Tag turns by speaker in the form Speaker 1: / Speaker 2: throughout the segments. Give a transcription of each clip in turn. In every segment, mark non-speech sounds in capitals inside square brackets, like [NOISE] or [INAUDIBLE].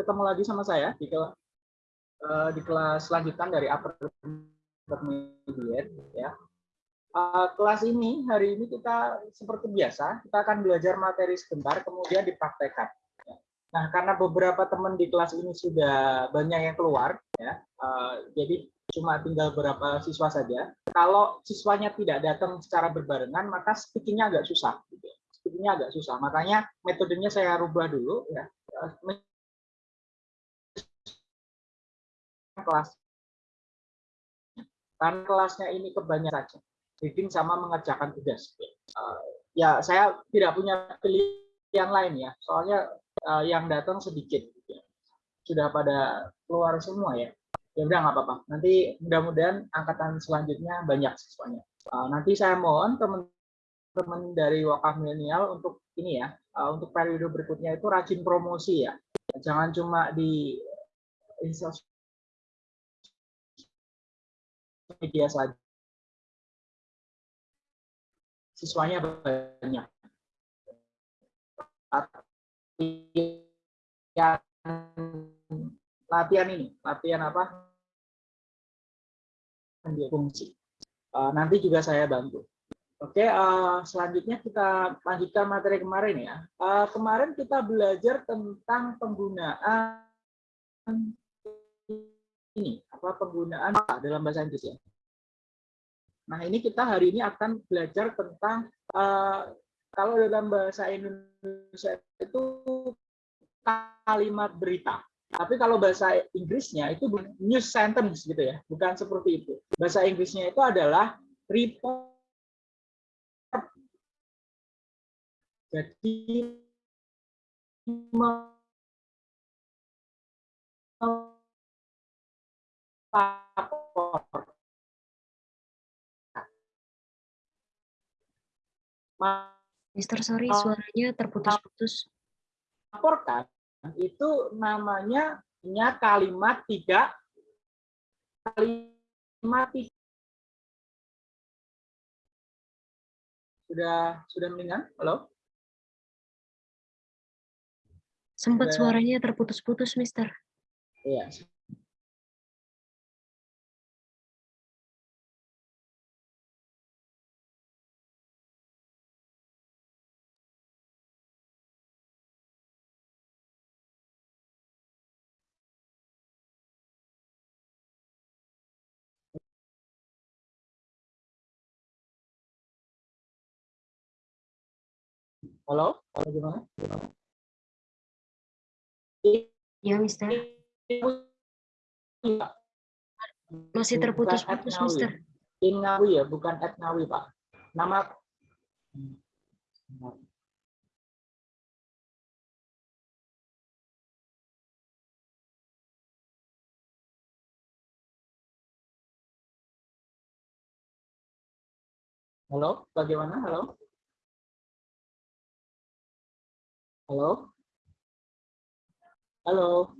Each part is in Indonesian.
Speaker 1: ketemu lagi sama saya di kelas uh, di kelas lanjutan dari upper intermediate ya. Uh, kelas ini hari ini kita seperti biasa kita akan belajar materi sebentar kemudian dipraktekkan. Ya. Nah karena beberapa teman di kelas ini sudah banyak yang keluar ya, uh, jadi cuma tinggal beberapa siswa saja. Kalau siswanya tidak datang secara berbarengan maka speakingnya agak susah. Gitu. Ya. Speakingnya agak susah. Makanya metodenya saya rubah dulu ya kelas. Karena kelasnya ini kebanyakan saja, reading sama mengerjakan tugas. Uh, ya saya tidak punya pilihan lain ya, soalnya uh, yang datang sedikit. Sudah pada keluar semua ya. Ya udah nggak apa-apa. Nanti mudah-mudahan angkatan selanjutnya banyak siswanya. Uh, nanti saya mohon teman-teman dari wakaf milenial untuk ini ya, untuk periode berikutnya itu rajin promosi ya. Jangan cuma di media saja. Siswanya banyak. Latihan, latihan ini, latihan apa? fungsi. Uh, nanti juga saya bantu. Oke, uh, selanjutnya kita lanjutkan materi kemarin ya. Uh, kemarin kita belajar tentang penggunaan ini, apa penggunaan dalam bahasa Inggris ya. Nah, ini kita hari ini akan belajar tentang uh, kalau dalam bahasa Indonesia itu kalimat berita. Tapi kalau bahasa Inggrisnya itu news sentence gitu ya, bukan seperti itu. Bahasa Inggrisnya itu adalah report. Jadi
Speaker 2: Mister, sorry, suaranya terputus-putus.
Speaker 1: Laporkan itu namanya kalimat tidak kalimat tiga. Sudah sudah mendingan? Halo?
Speaker 2: Sempat suaranya terputus-putus, Mister.
Speaker 1: Iya, Halo, halo gimana?
Speaker 2: Ya, Mister. Masih terputus-putus, Mister.
Speaker 1: Ingawi ya, bukan Etnawi, Pak. Nama Halo, bagaimana? Halo? Halo? Halo?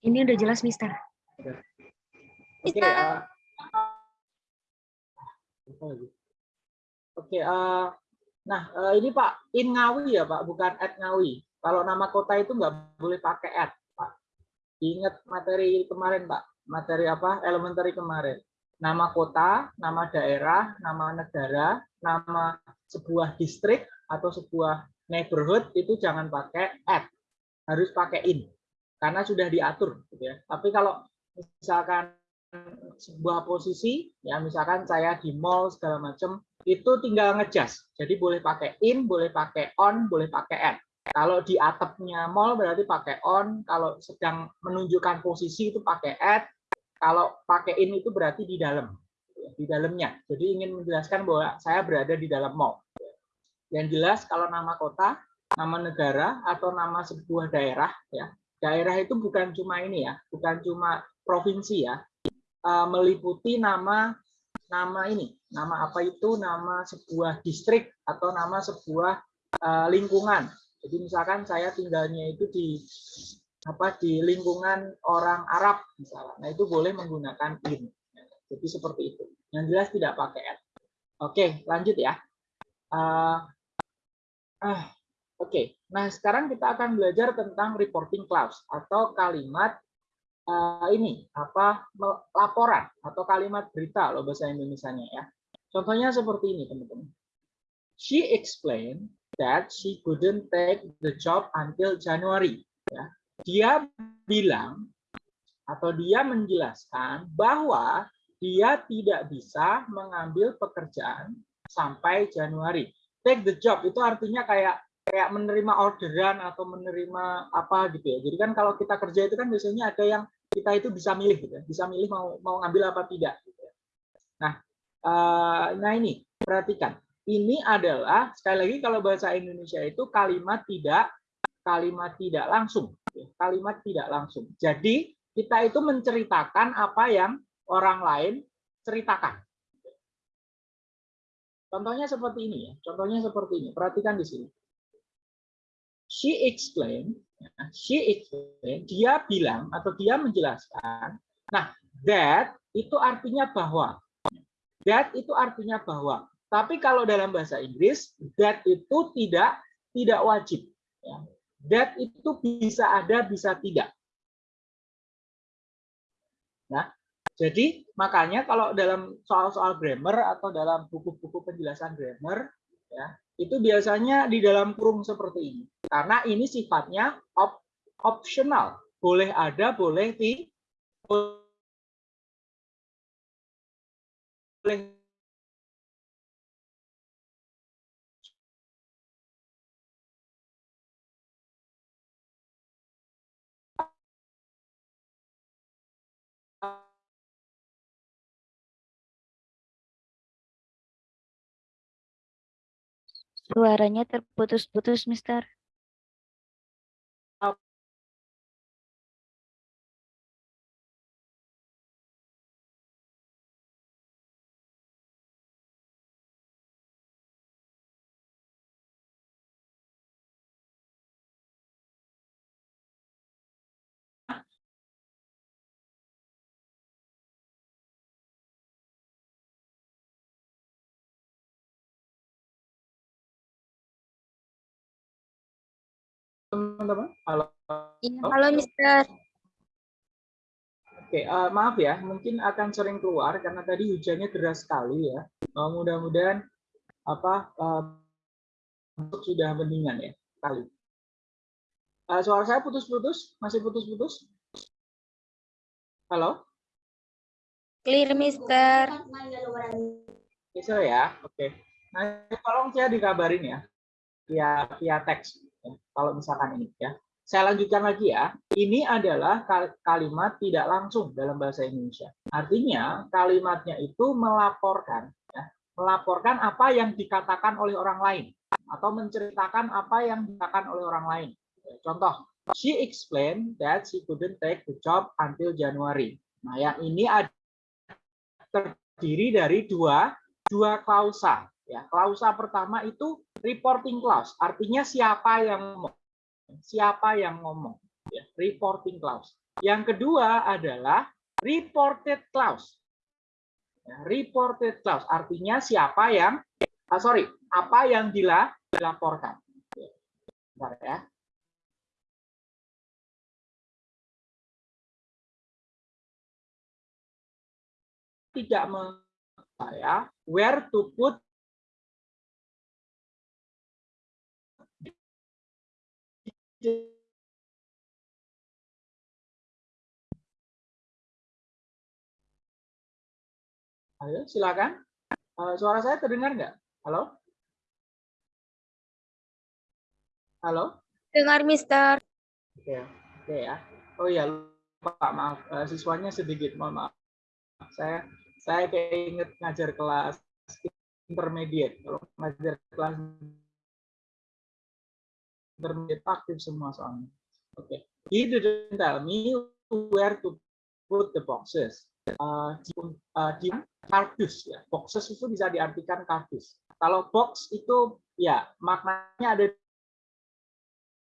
Speaker 2: Ini udah jelas, Mister.
Speaker 1: Oke. Okay, uh, Oke, okay, uh, nah uh, ini Pak In Ngawi ya Pak, bukan At Ngawi. Kalau nama kota itu nggak boleh pakai at, Pak. Ingat materi kemarin Pak, materi apa? Elementary kemarin. Nama kota, nama daerah, nama negara, nama sebuah distrik atau sebuah neighborhood itu jangan pakai at, harus pakai in, karena sudah diatur. Gitu ya. Tapi kalau misalkan sebuah posisi, ya misalkan saya di mall segala macam, itu tinggal ngejas. Jadi boleh pakai in, boleh pakai on, boleh pakai at. Kalau di atapnya mall berarti pakai on, kalau sedang menunjukkan posisi itu pakai at, kalau pakai in itu berarti di dalam, di dalamnya. Jadi ingin menjelaskan bahwa saya berada di dalam mall. Yang jelas kalau nama kota, nama negara atau nama sebuah daerah ya. Daerah itu bukan cuma ini ya, bukan cuma provinsi ya. Eh, meliputi nama nama ini, nama apa itu? Nama sebuah distrik atau nama sebuah eh, lingkungan. Jadi misalkan saya tinggalnya itu di apa di lingkungan orang Arab misalnya. Nah, itu boleh menggunakan in. Jadi seperti itu. Yang jelas tidak pakai at. Oke, lanjut ya. Uh, ah Oke, nah sekarang kita akan belajar tentang reporting clause atau kalimat uh, ini apa laporan atau kalimat berita loh bahasa Indonesia-nya ya. Contohnya seperti ini teman-teman. She explained that she couldn't take the job until January. Ya. Dia bilang atau dia menjelaskan bahwa dia tidak bisa mengambil pekerjaan sampai Januari. Take the job itu artinya kayak kayak menerima orderan atau menerima apa gitu ya. Jadi kan kalau kita kerja itu kan biasanya ada yang kita itu bisa milih gitu ya. Bisa milih mau mau ngambil apa tidak gitu ya. Nah, uh, nah ini perhatikan. Ini adalah sekali lagi kalau bahasa Indonesia itu kalimat tidak kalimat tidak langsung. Gitu ya. Kalimat tidak langsung. Jadi kita itu menceritakan apa yang orang lain ceritakan. Contohnya seperti ini ya. Contohnya seperti ini. Perhatikan di sini she explained, she explained, dia bilang atau dia menjelaskan, nah that itu artinya bahwa, that itu artinya bahwa. Tapi kalau dalam bahasa Inggris, that itu tidak tidak wajib. Ya. That itu bisa ada, bisa tidak. Nah, jadi makanya kalau dalam soal-soal grammar atau dalam buku-buku penjelasan grammar, ya itu biasanya di dalam kurung seperti ini. Karena ini sifatnya op optional. Boleh ada, boleh di boleh
Speaker 3: Suaranya terputus-putus, Mister.
Speaker 1: Teman-teman? Halo.
Speaker 3: Iya, halo Mister.
Speaker 1: Oke, uh, maaf ya, mungkin akan sering keluar karena tadi hujannya deras sekali ya. Uh, Mudah-mudahan apa uh, sudah mendingan ya kali. Uh, suara saya putus-putus, masih putus-putus? Halo?
Speaker 3: Clear, Mister.
Speaker 1: Bisa ya, oke. Nah, tolong saya dikabarin ya, via via teks. Kalau misalkan ini ya. Saya lanjutkan lagi ya. Ini adalah kalimat tidak langsung dalam bahasa Indonesia. Artinya kalimatnya itu melaporkan, ya, melaporkan apa yang dikatakan oleh orang lain atau menceritakan apa yang dikatakan oleh orang lain. Contoh, she explained that she couldn't take the job until January. Nah, yang ini ada terdiri dari dua dua klausa. Ya, klausa pertama itu reporting clause, artinya siapa yang ngomong. Siapa yang ngomong. Ya, reporting clause. Yang kedua adalah reported clause. Ya, reported clause, artinya siapa yang, ah, sorry, apa yang dilaporkan. Bentar ya. Tidak saya where to put Ayo, silakan. Uh, suara saya terdengar nggak? Halo? Halo?
Speaker 3: Dengar, Mister.
Speaker 1: Oke, oke ya. Oh ya, lupa maaf. Uh, siswanya sedikit, mohon maaf. Saya saya keinget ngajar kelas intermediate. Kalau ngajar kelas intermediate aktif semua soalnya. Oke. Okay. He didn't tell me where to put the boxes. Uh, di, uh, di kardus ya. Boxes itu bisa diartikan kardus. Kalau box itu ya maknanya ada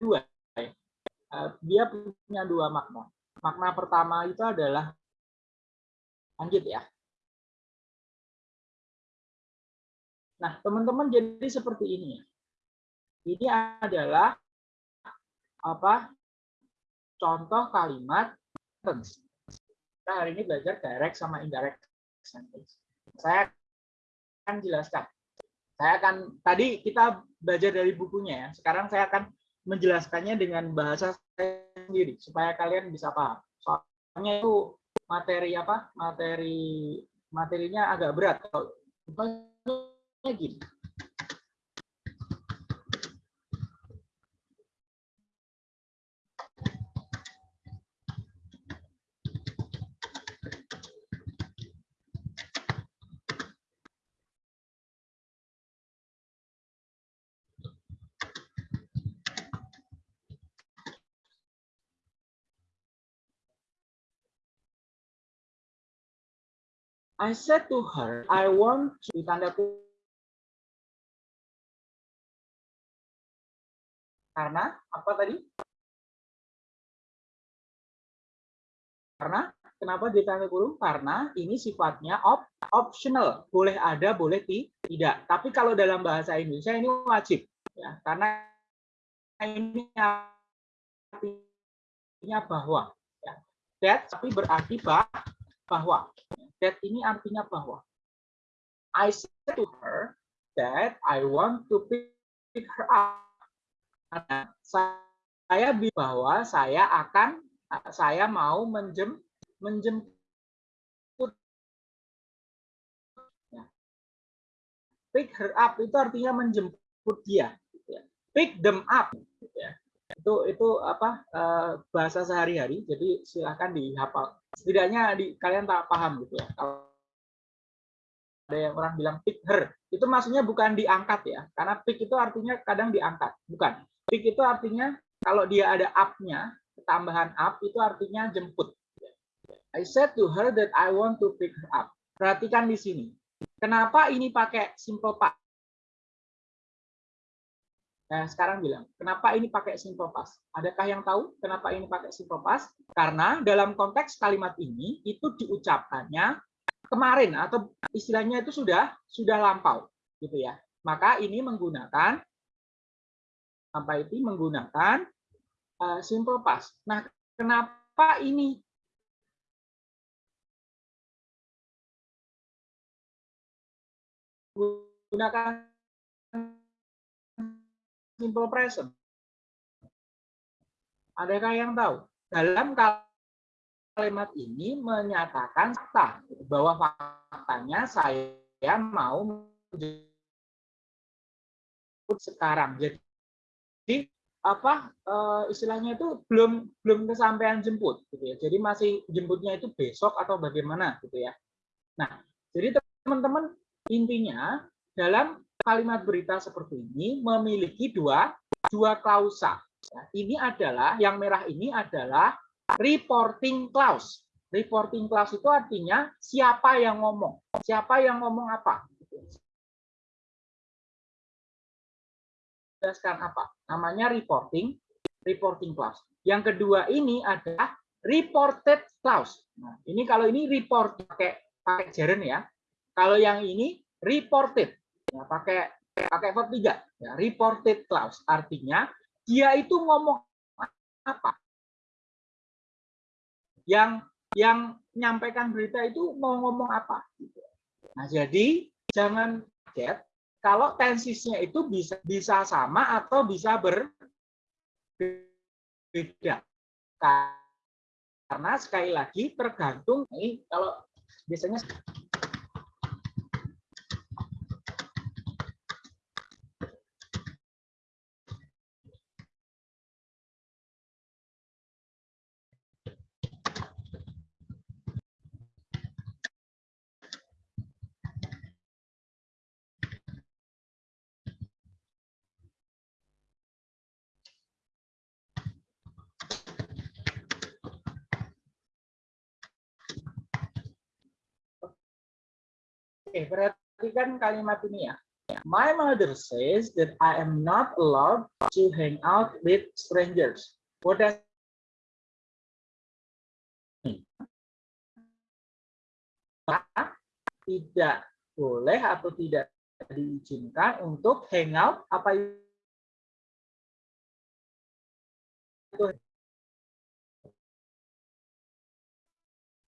Speaker 1: dua. Uh, dia punya dua makna. Makna pertama itu adalah lanjut ya. Nah, teman-teman jadi seperti ini ya ini adalah apa contoh kalimat sentence. Kita hari ini belajar direct sama indirect sentence. Saya akan jelaskan. Saya akan tadi kita belajar dari bukunya ya. Sekarang saya akan menjelaskannya dengan bahasa saya sendiri supaya kalian bisa paham. Soalnya itu materi apa? Materi materinya agak berat. Kalau gini. I said to her, I want to tanda karena apa tadi? Karena kenapa ditanda kurung? Karena ini sifatnya op, optional, boleh ada, boleh tidak. Tapi kalau dalam bahasa Indonesia ini wajib, ya, karena ini artinya bahwa. Ya. That tapi berarti bah, bahwa that ini artinya bahwa I said to her that I want to pick her up. Karena saya bahwa saya akan saya mau menjem menjemput ya. pick her up itu artinya menjemput dia gitu ya. pick them up gitu ya. itu itu apa eh, bahasa sehari-hari jadi silahkan dihafal setidaknya di, kalian tak paham gitu ya. Kalau ada yang orang bilang pick her, itu maksudnya bukan diangkat ya, karena pick itu artinya kadang diangkat, bukan. Pick itu artinya kalau dia ada up-nya, tambahan up itu artinya jemput. I said to her that I want to pick her up. Perhatikan di sini. Kenapa ini pakai simple past? Nah, sekarang bilang, kenapa ini pakai simple past? Adakah yang tahu kenapa ini pakai simple past? Karena dalam konteks kalimat ini itu diucapkannya kemarin atau istilahnya itu sudah sudah lampau, gitu ya. Maka ini menggunakan apa itu menggunakan uh, simple past. Nah, kenapa ini gunakan simple present. Adakah yang tahu? Dalam kalimat ini menyatakan fakta bahwa faktanya saya mau sekarang. Jadi apa eh, istilahnya itu belum belum kesampaian jemput gitu ya. Jadi masih jemputnya itu besok atau bagaimana gitu ya. Nah, jadi teman-teman intinya dalam kalimat berita seperti ini memiliki dua dua klausa. Ya, ini adalah yang merah ini adalah reporting clause. Reporting clause itu artinya siapa yang ngomong, siapa yang ngomong apa. Jelaskan apa? Namanya reporting reporting clause. Yang kedua ini adalah reported clause. Nah, ini kalau ini report pakai pakai jaren ya. Kalau yang ini reported ya, pakai pakai verb tiga. Ya, reported clause. Artinya dia itu ngomong apa? Yang yang menyampaikan berita itu mau ngomong apa? Nah jadi jangan kaget kalau tensisnya itu bisa bisa sama atau bisa berbeda karena sekali lagi tergantung ini kalau biasanya Oke, perhatikan kalimat ini ya. My mother says that I am not allowed to hang out with strangers. What does tidak boleh atau tidak diizinkan untuk hang out apa itu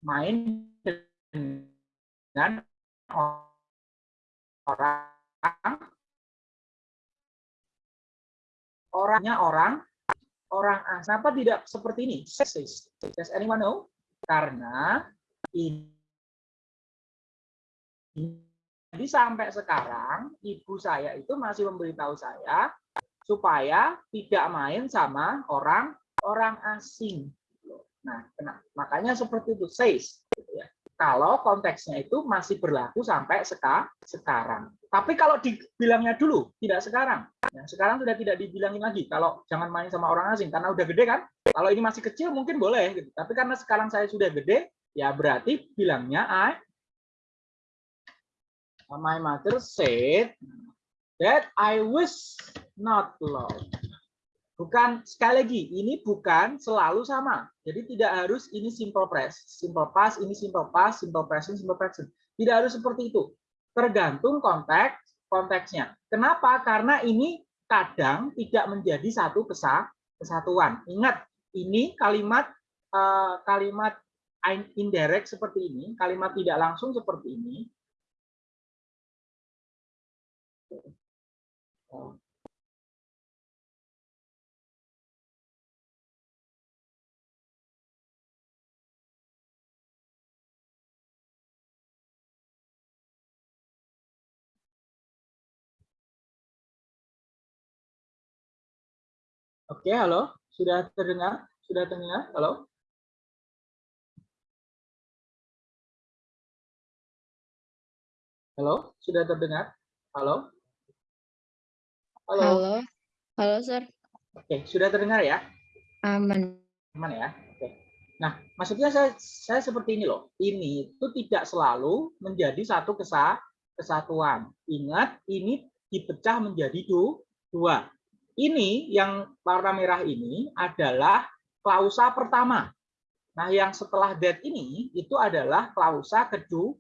Speaker 1: main dengan orang orangnya orang orang asing. Kenapa tidak seperti ini? Does anyone know? Karena ini jadi sampai sekarang ibu saya itu masih memberitahu saya supaya tidak main sama orang orang asing. Nah, makanya seperti itu says. Gitu ya. Kalau konteksnya itu masih berlaku sampai seka, sekarang. Tapi kalau dibilangnya dulu, tidak sekarang. Ya, sekarang sudah tidak dibilangin lagi. Kalau jangan main sama orang asing, karena udah gede kan. Kalau ini masih kecil mungkin boleh. Gitu. Tapi karena sekarang saya sudah gede, ya berarti bilangnya I, my mother said that I was not loved. Bukan sekali lagi, ini bukan selalu sama. Jadi tidak harus ini simple past, simple past, ini simple past, simple present, simple present. Tidak harus seperti itu. Tergantung konteks konteksnya. Kenapa? Karena ini kadang tidak menjadi satu kesatuan. Ingat, ini kalimat uh, kalimat indirect seperti ini, kalimat tidak langsung seperti ini. Oke, halo. Sudah terdengar? Sudah terdengar? Halo? Halo, sudah terdengar? Halo? Halo.
Speaker 3: Halo. Halo, Sir.
Speaker 1: Oke, sudah terdengar ya?
Speaker 3: Aman.
Speaker 1: Aman ya? Oke. Nah, maksudnya saya saya seperti ini loh. Ini itu tidak selalu menjadi satu kesa, kesatuan. Ingat, ini dipecah menjadi dua ini yang warna merah ini adalah klausa pertama. Nah, yang setelah that ini itu adalah klausa kedua.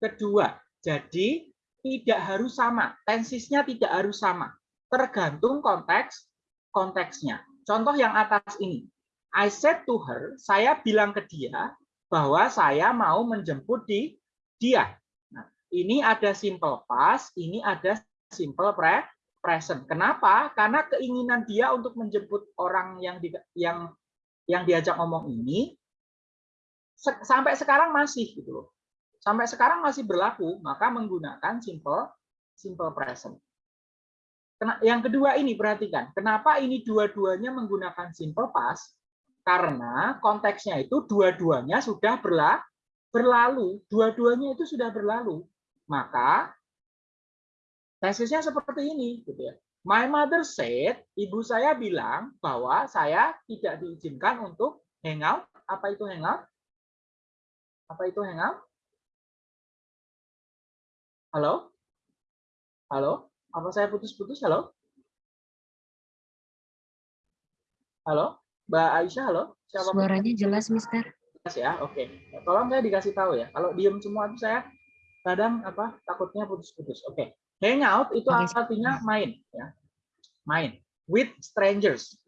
Speaker 1: kedua. Jadi tidak harus sama, tensisnya tidak harus sama. Tergantung konteks konteksnya. Contoh yang atas ini. I said to her, saya bilang ke dia bahwa saya mau menjemput di dia. Nah, ini ada simple past, ini ada simple pre present. Kenapa? Karena keinginan dia untuk menjemput orang yang di, yang yang diajak ngomong ini se sampai sekarang masih gitu loh. Sampai sekarang masih berlaku, maka menggunakan simple simple present. Yang kedua ini perhatikan, kenapa ini dua-duanya menggunakan simple past? Karena konteksnya itu dua-duanya sudah berla berlalu, dua-duanya itu sudah berlalu. Maka Tesisnya seperti ini, gitu ya. My mother said, ibu saya bilang bahwa saya tidak diizinkan untuk hangout. Apa itu hangout? Apa itu hangout? Halo? Halo? Apa saya putus-putus? Halo? Halo? Mbak Aisyah, halo?
Speaker 2: Siapa Suaranya jelas, Mister.
Speaker 1: Jelas ya, oke. Tolong saya dikasih tahu ya. Kalau diem semua itu saya kadang apa takutnya putus-putus. Oke. Hangout itu artinya main, ya. main with strangers,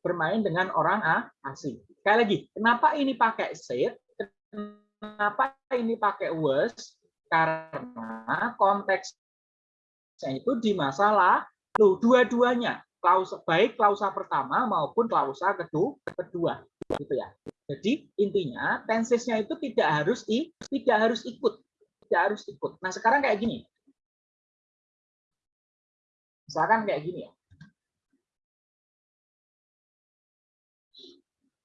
Speaker 1: bermain dengan orang asing. Sekali lagi, kenapa ini pakai said? Kenapa ini pakai was? Karena konteksnya itu di masalah lalu dua-duanya klausa baik klausa pertama maupun klausa kedua kedua gitu ya jadi intinya tensesnya itu tidak harus i, tidak harus ikut tidak harus ikut nah sekarang kayak gini Misalkan kayak gini ya.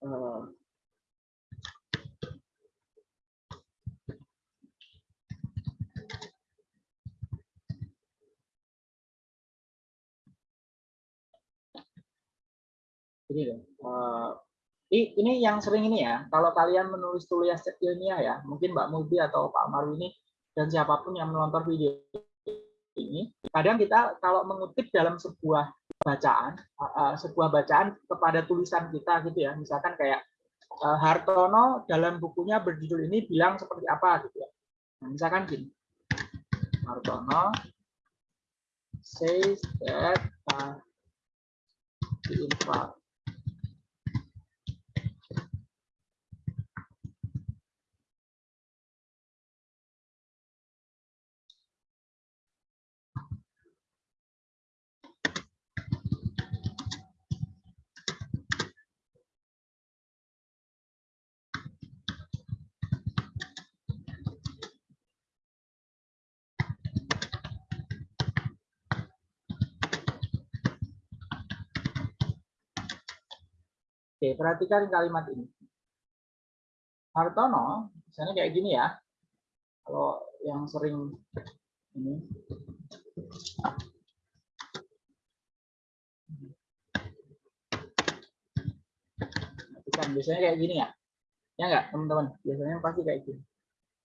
Speaker 1: Uh, ini. Uh, ini yang sering ini ya. Kalau kalian menulis tulis ilmiah ya, mungkin Mbak Mubi atau Pak Maru ini dan siapa pun yang menonton video ini kadang kita kalau mengutip dalam sebuah bacaan sebuah bacaan kepada tulisan kita gitu ya misalkan kayak Hartono dalam bukunya berjudul ini bilang seperti apa gitu ya. Nah, misalkan gini. Hartono says that uh, the Oke, perhatikan kalimat ini. Hartono, misalnya kayak gini ya. Kalau yang sering ini. Perhatikan, biasanya kayak gini ya. Ya enggak, teman-teman? Biasanya pasti kayak gini.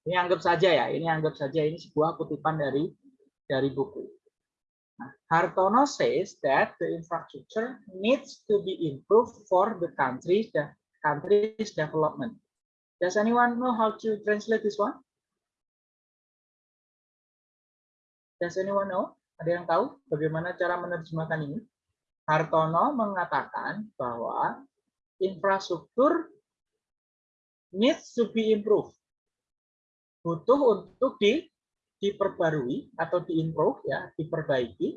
Speaker 1: Ini anggap saja ya, ini anggap saja ini sebuah kutipan dari dari buku. Hartono says that the infrastructure needs to be improved for the country's the country's development. Does anyone know how to translate this one? Does anyone know? Ada yang tahu bagaimana cara menerjemahkan ini? Hartono mengatakan bahwa infrastruktur needs to be improved. Butuh untuk di, diperbarui atau diimprove ya, diperbaiki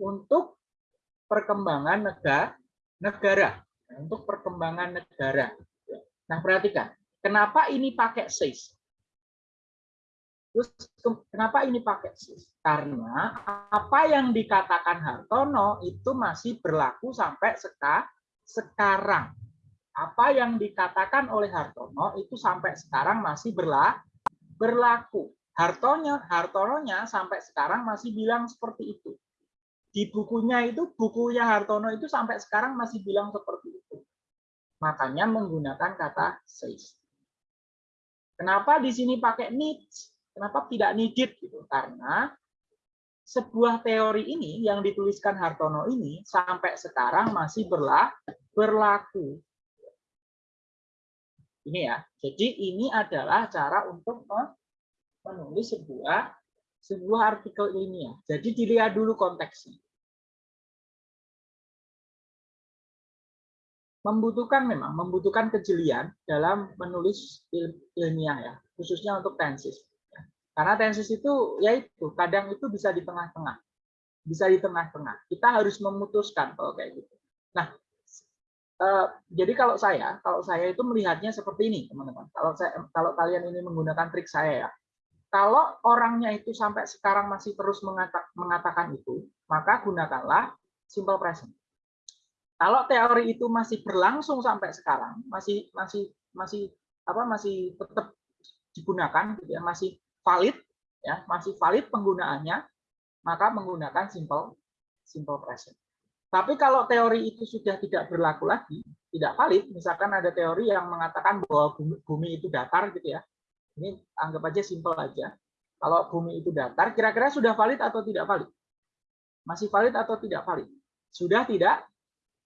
Speaker 1: untuk perkembangan negara, negara, untuk perkembangan negara. Nah, perhatikan, kenapa ini pakai says? Terus kenapa ini pakai sis? Karena apa yang dikatakan Hartono itu masih berlaku sampai seka, sekarang. Apa yang dikatakan oleh Hartono itu sampai sekarang masih berla, berlaku. Hartonya, Hartononya sampai sekarang masih bilang seperti itu. Di bukunya itu, bukunya Hartono itu sampai sekarang masih bilang seperti itu. Makanya menggunakan kata says. Kenapa di sini pakai needs? Kenapa tidak needed gitu? Karena sebuah teori ini yang dituliskan Hartono ini sampai sekarang masih berlaku. Ini ya. Jadi ini adalah cara untuk menulis sebuah sebuah artikel ilmiah. Jadi dilihat dulu konteksnya. Membutuhkan memang membutuhkan kejelian dalam menulis ilmiah ya, khususnya untuk tensis. Karena tensis itu ya itu kadang itu bisa di tengah-tengah. Bisa di tengah-tengah. Kita harus memutuskan kalau kayak gitu. Nah, eh, jadi kalau saya, kalau saya itu melihatnya seperti ini, teman-teman. Kalau saya kalau kalian ini menggunakan trik saya ya. Kalau orangnya itu sampai sekarang masih terus mengatakan itu, maka gunakanlah simple present. Kalau teori itu masih berlangsung sampai sekarang, masih masih masih apa masih tetap digunakan gitu ya, masih valid ya masih valid penggunaannya maka menggunakan simple simple present. Tapi kalau teori itu sudah tidak berlaku lagi, tidak valid, misalkan ada teori yang mengatakan bahwa bumi, bumi itu datar gitu ya. Ini anggap aja simple aja. Kalau bumi itu datar, kira-kira sudah valid atau tidak valid? Masih valid atau tidak valid? Sudah tidak?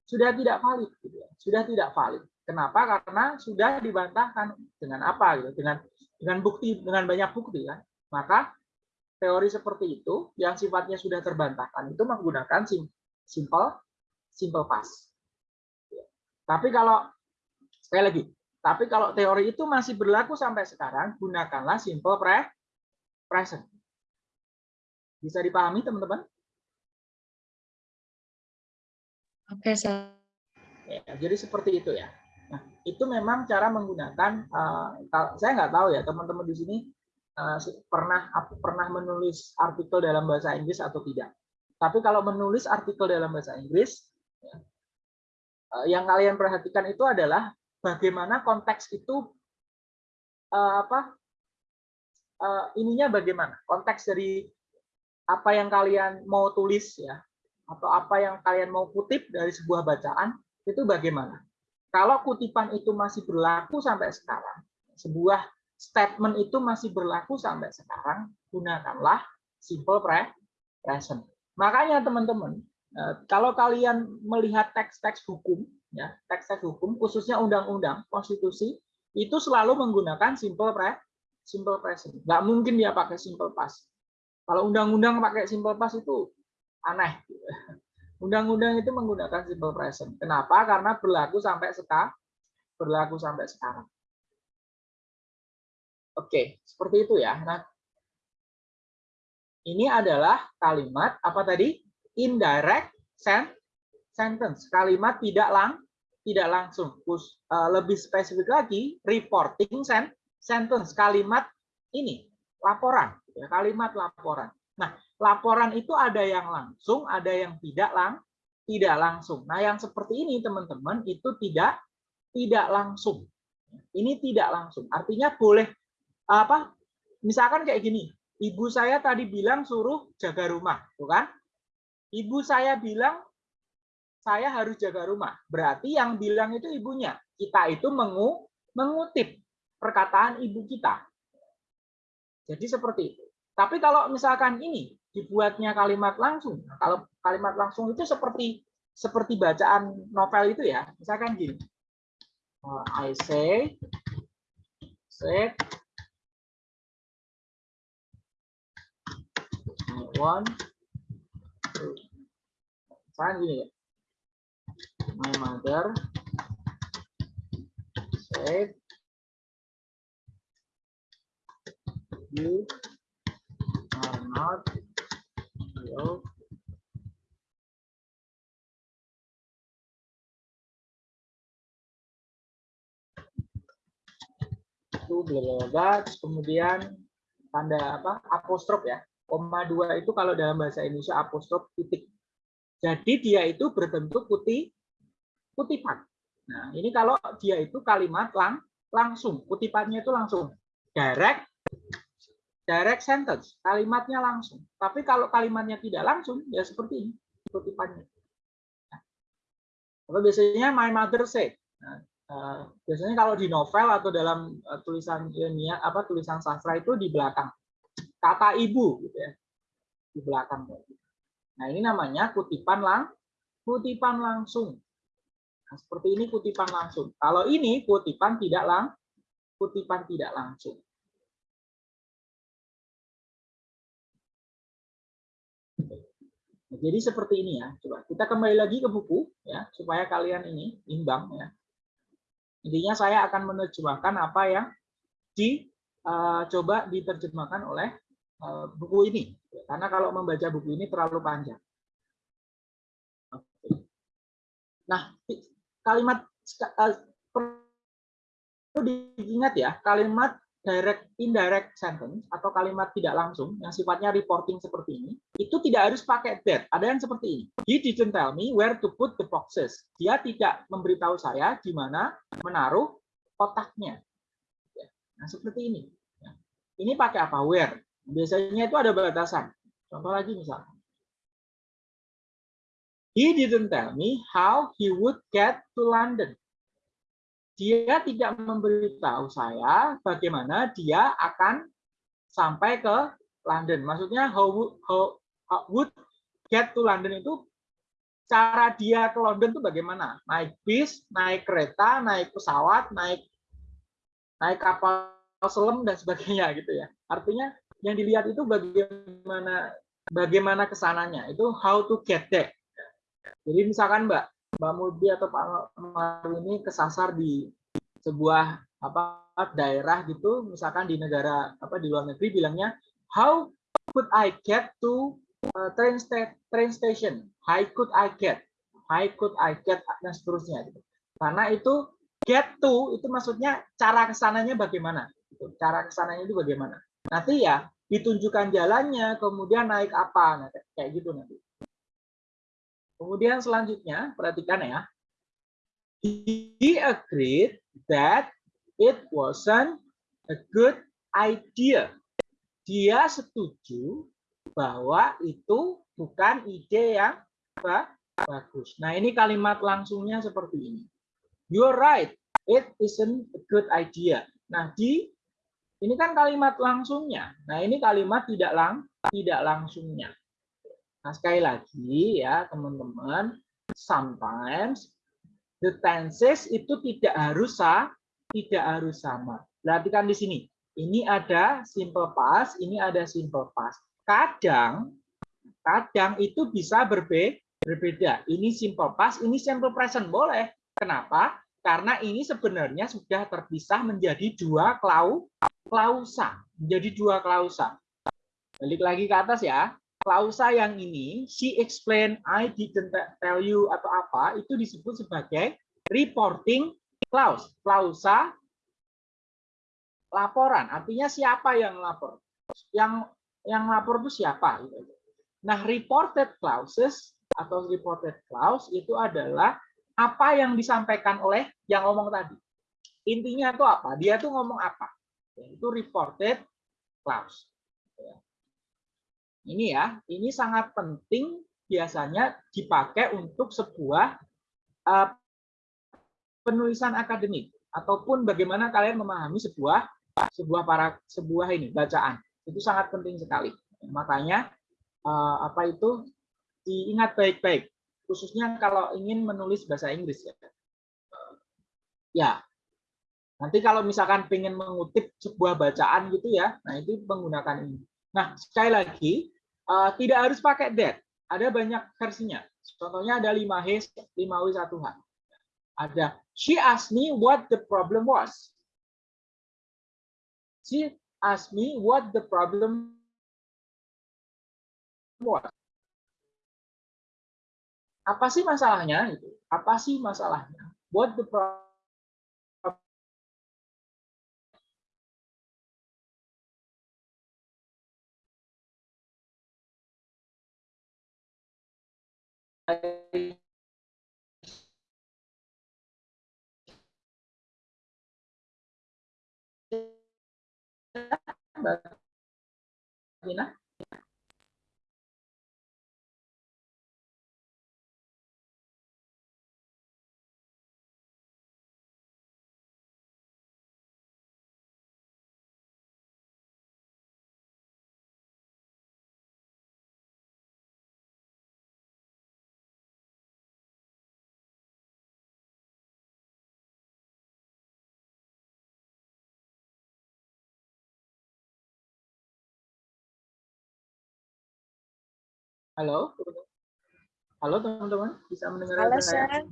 Speaker 1: Sudah tidak valid gitu ya. Sudah tidak valid. Kenapa? Karena sudah dibantahkan dengan apa gitu? Dengan dengan bukti dengan banyak bukti kan maka teori seperti itu yang sifatnya sudah terbantahkan itu menggunakan simple simple past tapi kalau sekali lagi tapi kalau teori itu masih berlaku sampai sekarang gunakanlah simple pre present. Bisa dipahami teman-teman?
Speaker 3: Oke okay,
Speaker 1: ya, jadi seperti itu ya. Nah, itu memang cara menggunakan uh, saya nggak tahu ya teman-teman di sini uh, pernah pernah menulis artikel dalam bahasa Inggris atau tidak. Tapi kalau menulis artikel dalam bahasa Inggris, ya, uh, yang kalian perhatikan itu adalah bagaimana konteks itu uh, apa uh, ininya bagaimana konteks dari apa yang kalian mau tulis ya atau apa yang kalian mau kutip dari sebuah bacaan itu bagaimana kalau kutipan itu masih berlaku sampai sekarang, sebuah statement itu masih berlaku sampai sekarang, gunakanlah simple present. Makanya teman-teman, eh, kalau kalian melihat teks-teks hukum, ya teks-teks hukum, khususnya undang-undang, konstitusi, itu selalu menggunakan simple pre simple present. Nggak mungkin dia pakai simple past. Kalau undang-undang pakai simple past itu aneh. [LAUGHS] Undang-undang itu menggunakan simple present. Kenapa? Karena berlaku sampai sekarang. Berlaku sampai sekarang. Oke, seperti itu ya. Nah, ini adalah kalimat apa tadi? Indirect sentence. Kalimat tidak lang tidak langsung. Eh, lebih spesifik lagi, reporting sentence. Kalimat ini laporan. Kalimat laporan. Nah, laporan itu ada yang langsung, ada yang tidak lang tidak langsung. Nah, yang seperti ini teman-teman itu tidak tidak langsung. Ini tidak langsung. Artinya boleh apa? Misalkan kayak gini. Ibu saya tadi bilang suruh jaga rumah, tuh kan? Ibu saya bilang saya harus jaga rumah. Berarti yang bilang itu ibunya. Kita itu mengu, mengutip perkataan ibu kita. Jadi seperti itu. Tapi kalau misalkan ini dibuatnya kalimat langsung, nah, kalau kalimat langsung itu seperti seperti bacaan novel itu ya. Misalkan gini. Uh, I say, said, I want to. Misalkan gini ya. My mother said you are not your itu bla kemudian tanda apa? Apostrof ya. Koma dua itu kalau dalam bahasa Indonesia apostrof titik. Jadi dia itu berbentuk putih kutipan. Nah ini kalau dia itu kalimat lang langsung. Kutipannya itu langsung. Direct direct sentence. Kalimatnya langsung. Tapi kalau kalimatnya tidak langsung ya seperti ini kutipannya. Nah, biasanya my mother say? Nah, Eh, biasanya kalau di novel atau dalam uh, tulisan ilmiah apa tulisan sastra itu di belakang. Kata ibu gitu ya. Di belakang. Nah ini namanya kutipan lang kutipan langsung nah, seperti ini kutipan langsung kalau ini kutipan tidak lang kutipan tidak langsung jadi seperti ini ya. Coba kita kembali lagi ke buku ya supaya kalian ini imbang ya. Intinya saya akan menerjemahkan apa yang dicoba uh, diterjemahkan oleh uh, buku ini. Karena kalau membaca buku ini terlalu panjang. Nah, kalimat uh, perlu diingat ya, kalimat direct indirect sentence atau kalimat tidak langsung yang sifatnya reporting seperti ini itu tidak harus pakai that. Ada yang seperti ini. He didn't tell me where to put the boxes. Dia tidak memberitahu saya di mana menaruh kotaknya. Nah seperti ini. Ini pakai apa? Where. Biasanya itu ada batasan. Contoh lagi misalnya he didn't tell me how he would get to London dia tidak memberitahu saya bagaimana dia akan sampai ke London. Maksudnya how would, how, how would get to London itu cara dia ke London itu bagaimana? Naik bis, naik kereta, naik pesawat, naik naik kapal selam dan sebagainya [LAUGHS] gitu ya. Artinya yang dilihat itu bagaimana bagaimana ke sananya itu how to get there. Jadi misalkan Mbak Mbak Mudi atau Pak Maru ini kesasar di sebuah apa daerah gitu, misalkan di negara apa di luar negeri bilangnya how could I get to uh, train, sta train station? How could I get? How could I get dan seterusnya gitu. Karena itu get to itu maksudnya cara ke sananya bagaimana? Gitu. Cara ke sananya itu bagaimana? Nanti ya ditunjukkan jalannya, kemudian naik apa, nah, kayak gitu nanti. Kemudian selanjutnya, perhatikan ya. He agreed that it wasn't a good idea. Dia setuju bahwa itu bukan ide yang bagus. Nah, ini kalimat langsungnya seperti ini. You're right, it isn't a good idea. Nah, di ini kan kalimat langsungnya. Nah, ini kalimat tidak lang tidak langsungnya. Nah, sekali lagi ya, teman-teman, sometimes the tenses itu tidak harus tidak harus sama. Perhatikan di sini. Ini ada simple past, ini ada simple past. Kadang kadang itu bisa berbe berbeda. Ini simple past, ini simple present boleh. Kenapa? Karena ini sebenarnya sudah terpisah menjadi dua klau klausa, menjadi dua klausa. Balik lagi ke atas ya klausa yang ini, she explain, I didn't tell you atau apa, itu disebut sebagai reporting clause. Klausa laporan, artinya siapa yang lapor? Yang yang lapor itu siapa? Nah, reported clauses atau reported clause itu adalah apa yang disampaikan oleh yang ngomong tadi. Intinya itu apa? Dia tuh ngomong apa? Itu reported clause. Ini ya, ini sangat penting biasanya dipakai untuk sebuah uh, penulisan akademik ataupun bagaimana kalian memahami sebuah sebuah para sebuah ini bacaan. Itu sangat penting sekali. Makanya uh, apa itu diingat baik-baik khususnya kalau ingin menulis bahasa Inggris ya. Ya. Nanti kalau misalkan ingin mengutip sebuah bacaan gitu ya, nah itu menggunakan ini. Nah, sekali lagi uh, tidak harus pakai that. Ada banyak versinya. Contohnya ada 5H, 5W, 1H. Ada she asked me what the problem was. She asked me what the problem was apa sih masalahnya apa sih masalahnya what the problem Mbak Halo, halo teman-teman, bisa mendengar
Speaker 3: Halo,
Speaker 1: saya?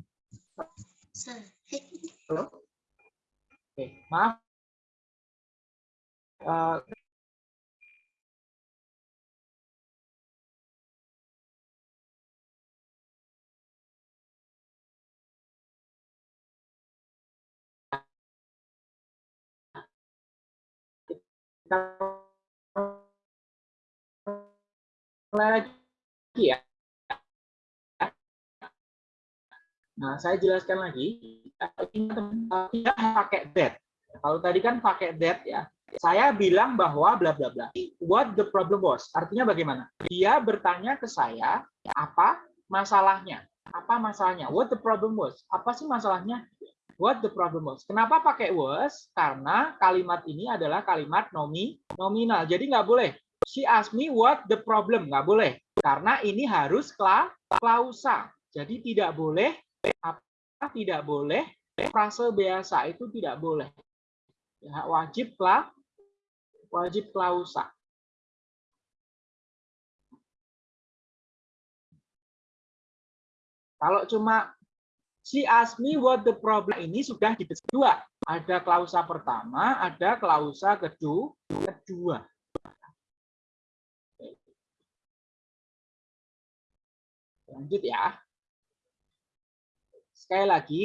Speaker 1: Halo. Oke, maaf. Uh, lagi ya. Nah, saya jelaskan lagi. Tidak pakai that. Kalau tadi kan pakai that ya. Saya bilang bahwa bla bla bla. What the problem was? Artinya bagaimana? Dia bertanya ke saya apa masalahnya? Apa masalahnya? What the problem was? Apa sih masalahnya? What the problem was? Kenapa pakai was? Karena kalimat ini adalah kalimat nomi nominal. Jadi nggak boleh. She asked me what the problem. Nggak boleh. Karena ini harus klausa. Jadi tidak boleh apa tidak boleh frase biasa itu tidak boleh. Ya, wajib lah wajib klausa. Kalau cuma si me what the problem ini sudah di kedua. Ada klausa pertama, ada klausa kedua. kedua. Lanjut ya. Sekali lagi,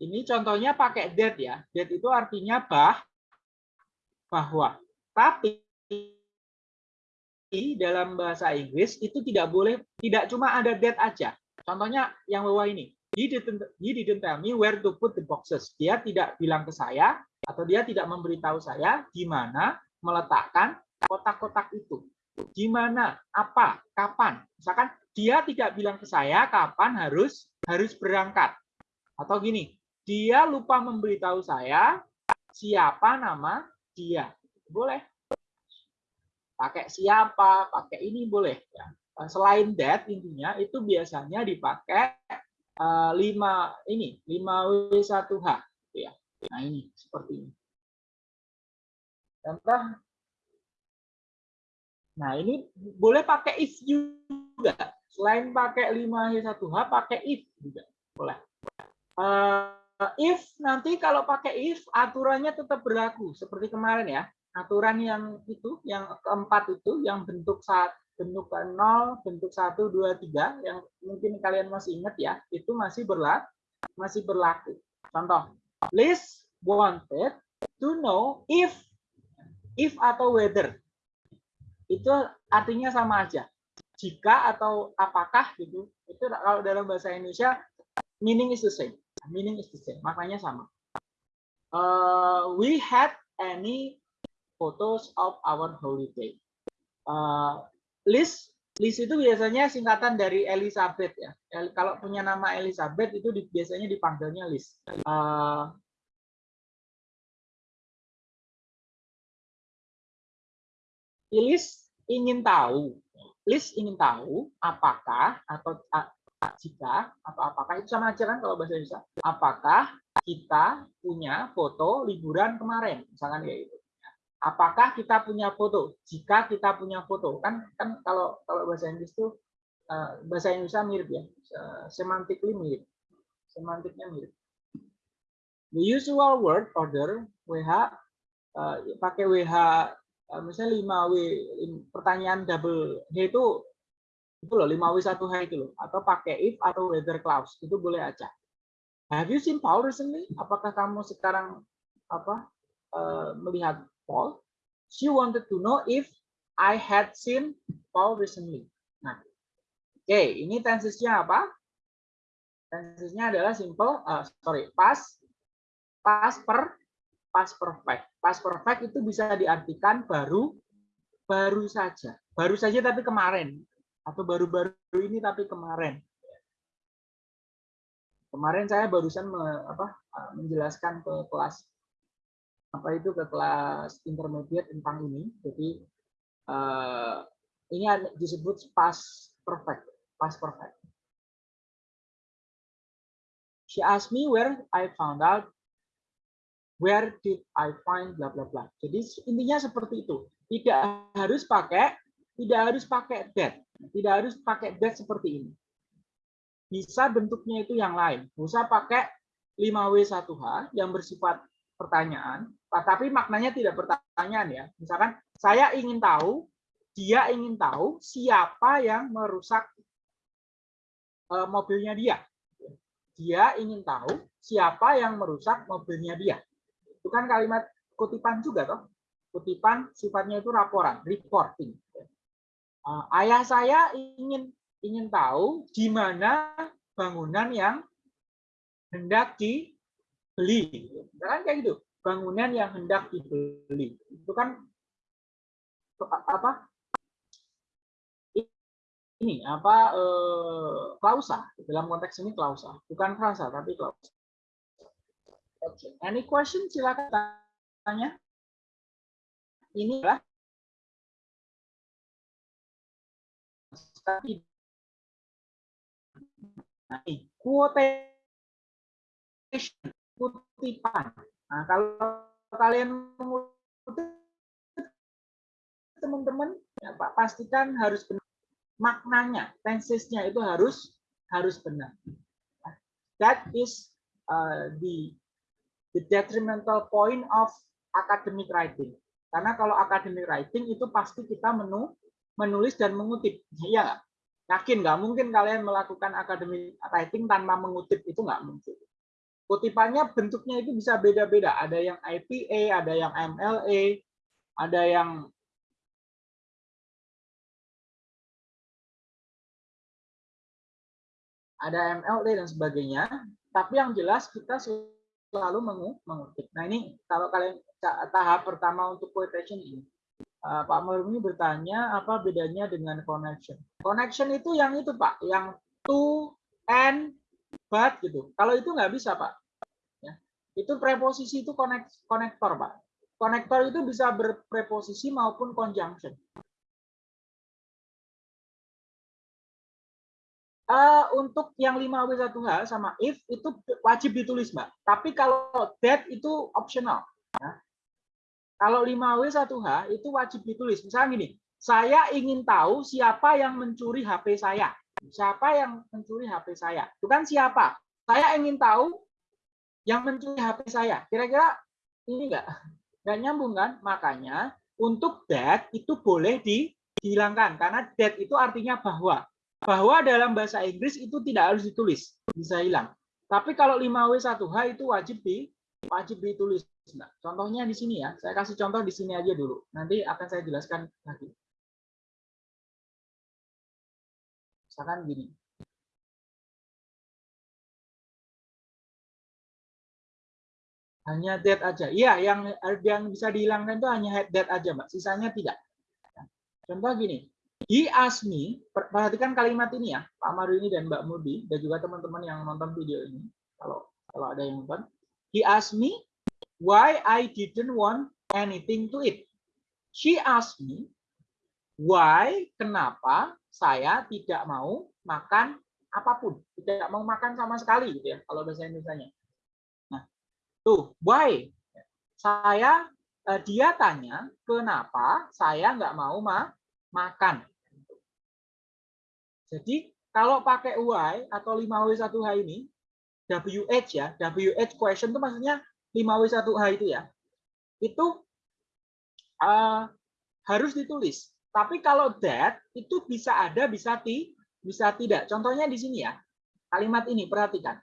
Speaker 1: ini contohnya pakai that ya. That itu artinya bah, bahwa. Tapi dalam bahasa Inggris itu tidak boleh, tidak cuma ada that aja. Contohnya yang bawah ini. He didn't, he didn't tell me where to put the boxes. Dia tidak bilang ke saya, atau dia tidak memberitahu saya di mana meletakkan kotak-kotak itu. Di mana, apa, kapan. Misalkan dia tidak bilang ke saya kapan harus harus berangkat. Atau gini, dia lupa memberitahu saya siapa nama dia. Boleh. Pakai siapa, pakai ini boleh. Ya. Selain that, intinya itu biasanya dipakai uh, 5 ini, 5W1H. Ya. Nah ini, seperti ini. Contoh, nah ini boleh pakai if juga. Selain pakai 5H1H, pakai if juga boleh. Uh, if nanti kalau pakai if, aturannya tetap berlaku. Seperti kemarin ya. Aturan yang itu, yang keempat itu, yang bentuk saat bentuk 0, bentuk 1, 2, 3, yang mungkin kalian masih ingat ya, itu masih berlaku. Masih berlaku. Contoh, Liz wanted to know if if atau whether itu artinya sama aja jika atau apakah gitu. Itu kalau dalam bahasa Indonesia meaning is the same. Meaning is the same. Maknanya sama. Uh, we had any photos of our holiday. Uh, list list itu biasanya singkatan dari Elizabeth ya. Kalau punya nama Elizabeth itu di, biasanya dipanggilnya list. Uh, Liz ingin tahu, Liz ingin tahu apakah atau jika atau apakah itu sama aja kan kalau bahasa Indonesia. Apakah kita punya foto liburan kemarin, misalkan kayak gitu. Apakah kita punya foto? Jika kita punya foto, kan kan kalau kalau bahasa Inggris itu uh, bahasa Indonesia mirip ya, uh, semantically mirip, semantiknya mirip. The usual word order WH uh, pakai WH misalnya 5W pertanyaan double H itu itu loh 5W 1H itu loh atau pakai if atau weather clause itu boleh aja. Have you seen Paul recently? Apakah kamu sekarang apa uh, melihat Paul? She wanted to know if I had seen Paul recently. Nah, oke, okay, ini tensesnya apa? Tensesnya adalah simple, uh, sorry, past, past per past perfect. Past perfect itu bisa diartikan baru baru saja. Baru saja tapi kemarin atau baru-baru ini tapi kemarin. Kemarin saya barusan me, apa, menjelaskan ke kelas apa itu ke kelas intermediate tentang ini. Jadi uh, ini disebut past perfect, past perfect. She asked me where I found out where did I find bla bla bla. Jadi intinya seperti itu. Tidak harus pakai tidak harus pakai that. Tidak harus pakai that seperti ini. Bisa bentuknya itu yang lain. Bisa pakai 5W1H yang bersifat pertanyaan, tapi maknanya tidak pertanyaan ya. Misalkan saya ingin tahu, dia ingin tahu siapa yang merusak eh, mobilnya dia. Dia ingin tahu siapa yang merusak mobilnya dia. Itu kan kalimat kutipan juga toh. Kutipan sifatnya itu laporan, reporting. Uh, ayah saya ingin ingin tahu di mana bangunan yang hendak dibeli. Kan kayak gitu. Bangunan yang hendak dibeli. Itu kan apa? Ini apa eh, klausa dalam konteks ini klausa, bukan frasa tapi klausa. Okay. Any question? Silakan tanya. Ini adalah Nah, quotation, kutipan. Nah, kalau kalian mengutip teman-teman, ya, Pak, pastikan harus benar. Maknanya, tensesnya itu harus harus benar. That is uh, the the detrimental point of academic writing. Karena kalau academic writing itu pasti kita menu, menulis dan mengutip. Iya nggak? Yakin nggak mungkin kalian melakukan academic writing tanpa mengutip itu nggak mungkin. Kutipannya bentuknya itu bisa beda-beda. Ada yang IPA, ada yang MLA, ada yang ada MLA dan sebagainya. Tapi yang jelas kita selalu mengutip. Nah ini kalau kalian tahap pertama untuk quotation ini, uh, Pak Murni bertanya apa bedanya dengan connection. Connection itu yang itu Pak, yang to, and, but gitu. Kalau itu nggak bisa Pak. Ya. Itu preposisi itu connect, konektor Pak. Konektor itu bisa berpreposisi maupun conjunction. Uh, untuk yang 5W1H sama if itu wajib ditulis, Mbak. Tapi kalau that itu optional. Ya. Kalau 5W1H itu wajib ditulis. Misalnya gini, saya ingin tahu siapa yang mencuri HP saya. Siapa yang mencuri HP saya? Itu kan siapa? Saya ingin tahu yang mencuri HP saya. Kira-kira ini enggak? Enggak nyambung kan? Makanya untuk that itu boleh dihilangkan. Karena that itu artinya bahwa bahwa dalam bahasa Inggris itu tidak harus ditulis, bisa hilang. Tapi kalau 5W1H itu wajib di wajib ditulis. Nah, contohnya di sini ya. Saya kasih contoh di sini aja dulu. Nanti akan saya jelaskan lagi. Misalkan gini. Hanya that aja. Iya, yang yang bisa dihilangkan itu hanya that aja, Mbak. Sisanya tidak. Contoh gini. He asked me, perhatikan kalimat ini ya, Pak Maru ini dan Mbak Mudi, dan juga teman-teman yang nonton video ini, kalau kalau ada yang nonton. He asked me why I didn't want anything to eat. She asked me why, kenapa saya tidak mau makan apa pun, tidak mau makan sama sekali gitu ya, kalau bahasa Indonesia. Nah, tuh why saya eh, dia tanya kenapa saya nggak mau ma makan. Jadi kalau pakai why atau 5W1H ini WH ya, WH question itu maksudnya 5W1H itu ya. Itu uh, harus ditulis. Tapi kalau that itu bisa ada, bisa ti, bisa tidak. Contohnya di sini ya. Kalimat ini perhatikan.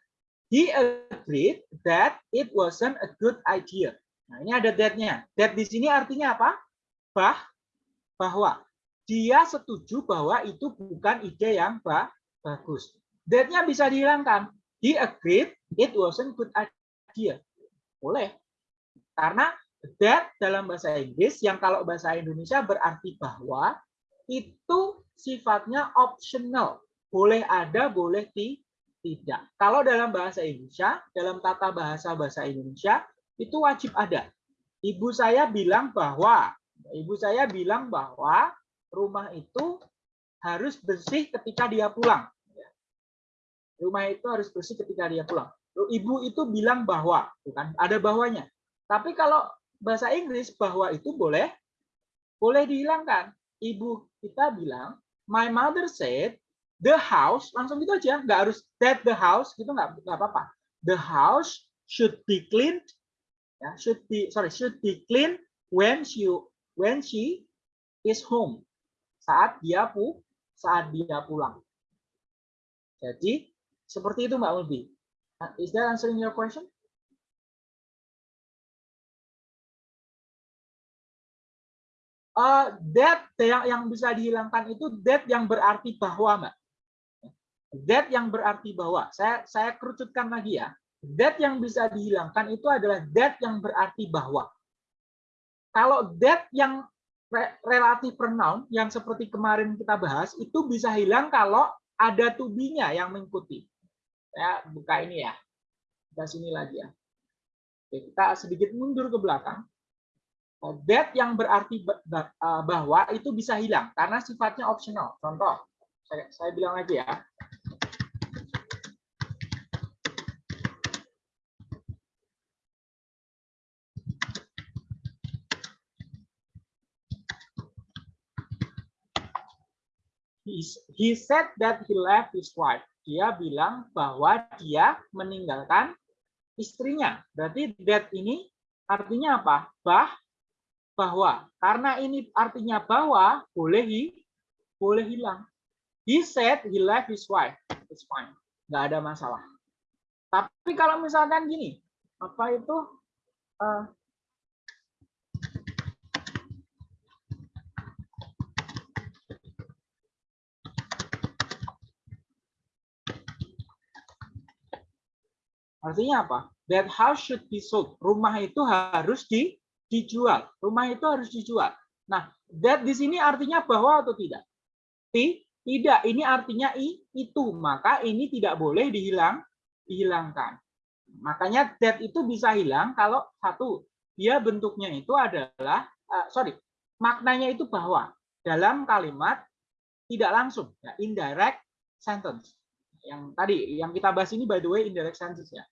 Speaker 1: He agreed that it wasn't a good idea. Nah, ini ada that-nya. That di sini artinya apa? Bah, bahwa dia setuju bahwa itu bukan ide yang bagus. That-nya bisa dihilangkan. He agreed it wasn't good idea. Boleh. Karena that dalam bahasa Inggris yang kalau bahasa Indonesia berarti bahwa itu sifatnya optional. Boleh ada, boleh tidak. Kalau dalam bahasa Indonesia, dalam tata bahasa bahasa Indonesia, itu wajib ada. Ibu saya bilang bahwa, ibu saya bilang bahwa rumah itu harus bersih ketika dia pulang. Rumah itu harus bersih ketika dia pulang. Ibu itu bilang bahwa, bukan ada bahwanya. Tapi kalau bahasa Inggris bahwa itu boleh boleh dihilangkan. Ibu kita bilang, my mother said the house langsung gitu aja, nggak harus that the house gitu nggak nggak apa-apa. The house should be cleaned, ya should be sorry should be clean when she when she is home saat dia pu saat dia pulang. Jadi seperti itu Mbak Ulbi. Is that answering your question? uh, that yang yang bisa dihilangkan itu that yang berarti bahwa mbak that yang berarti bahwa saya saya kerucutkan lagi ya that yang bisa dihilangkan itu adalah that yang berarti bahwa kalau that yang relatif pronoun yang seperti kemarin kita bahas itu bisa hilang kalau ada tubinya yang mengikuti saya buka ini ya kita sini lagi ya Oke, kita sedikit mundur ke belakang that yang berarti uh, bahwa itu bisa hilang karena sifatnya optional. Contoh, saya, saya bilang lagi ya. He said that he left his wife. Dia bilang bahwa dia meninggalkan istrinya. Berarti that ini artinya apa? Bah bahwa karena ini artinya bahwa boleh boleh hilang. He said he left his wife. It's fine. Nggak ada masalah. Tapi kalau misalkan gini, apa itu uh, Artinya apa? That house should be sold. Rumah itu harus di dijual. Rumah itu harus dijual. Nah, that di sini artinya bahwa atau tidak? Tidak, ini artinya i, itu. Maka ini tidak boleh dihilang, dihilangkan. Makanya that itu bisa hilang kalau satu, dia bentuknya itu adalah, uh, sorry, maknanya itu bahwa dalam kalimat tidak langsung, ya, indirect sentence. Yang tadi, yang kita bahas ini by the way indirect sentence ya.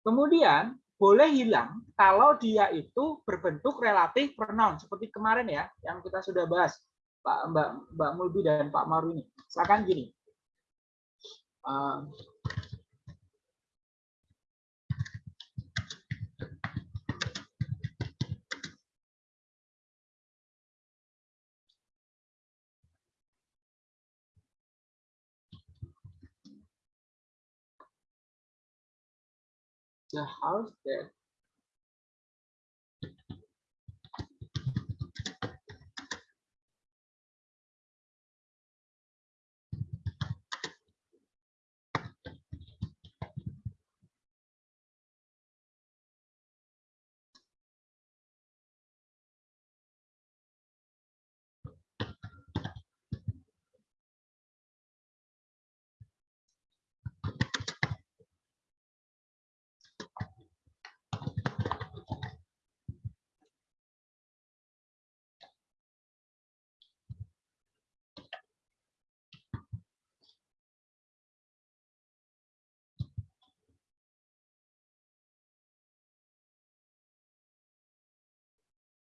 Speaker 1: Kemudian boleh hilang kalau dia itu berbentuk relatif pronoun seperti kemarin ya yang kita sudah bahas Pak Mbak Mbak Mulbi dan Pak Maru ini. Misalkan gini. Uh, the house that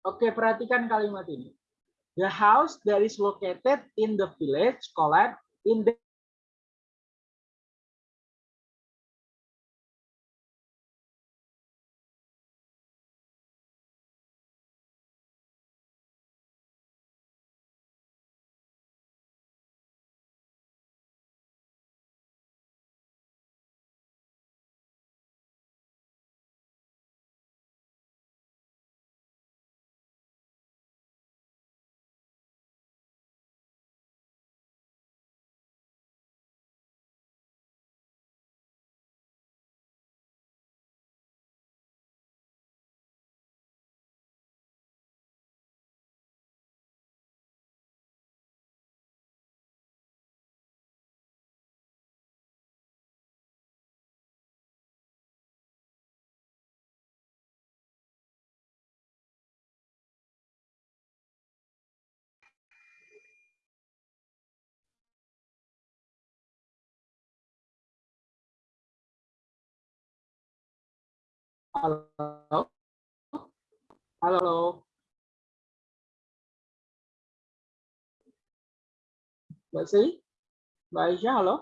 Speaker 1: Oke, perhatikan kalimat ini. The house that is located in the village collapsed in the Halo. Halo. Mbak Sri? Mbak Aisyah, halo?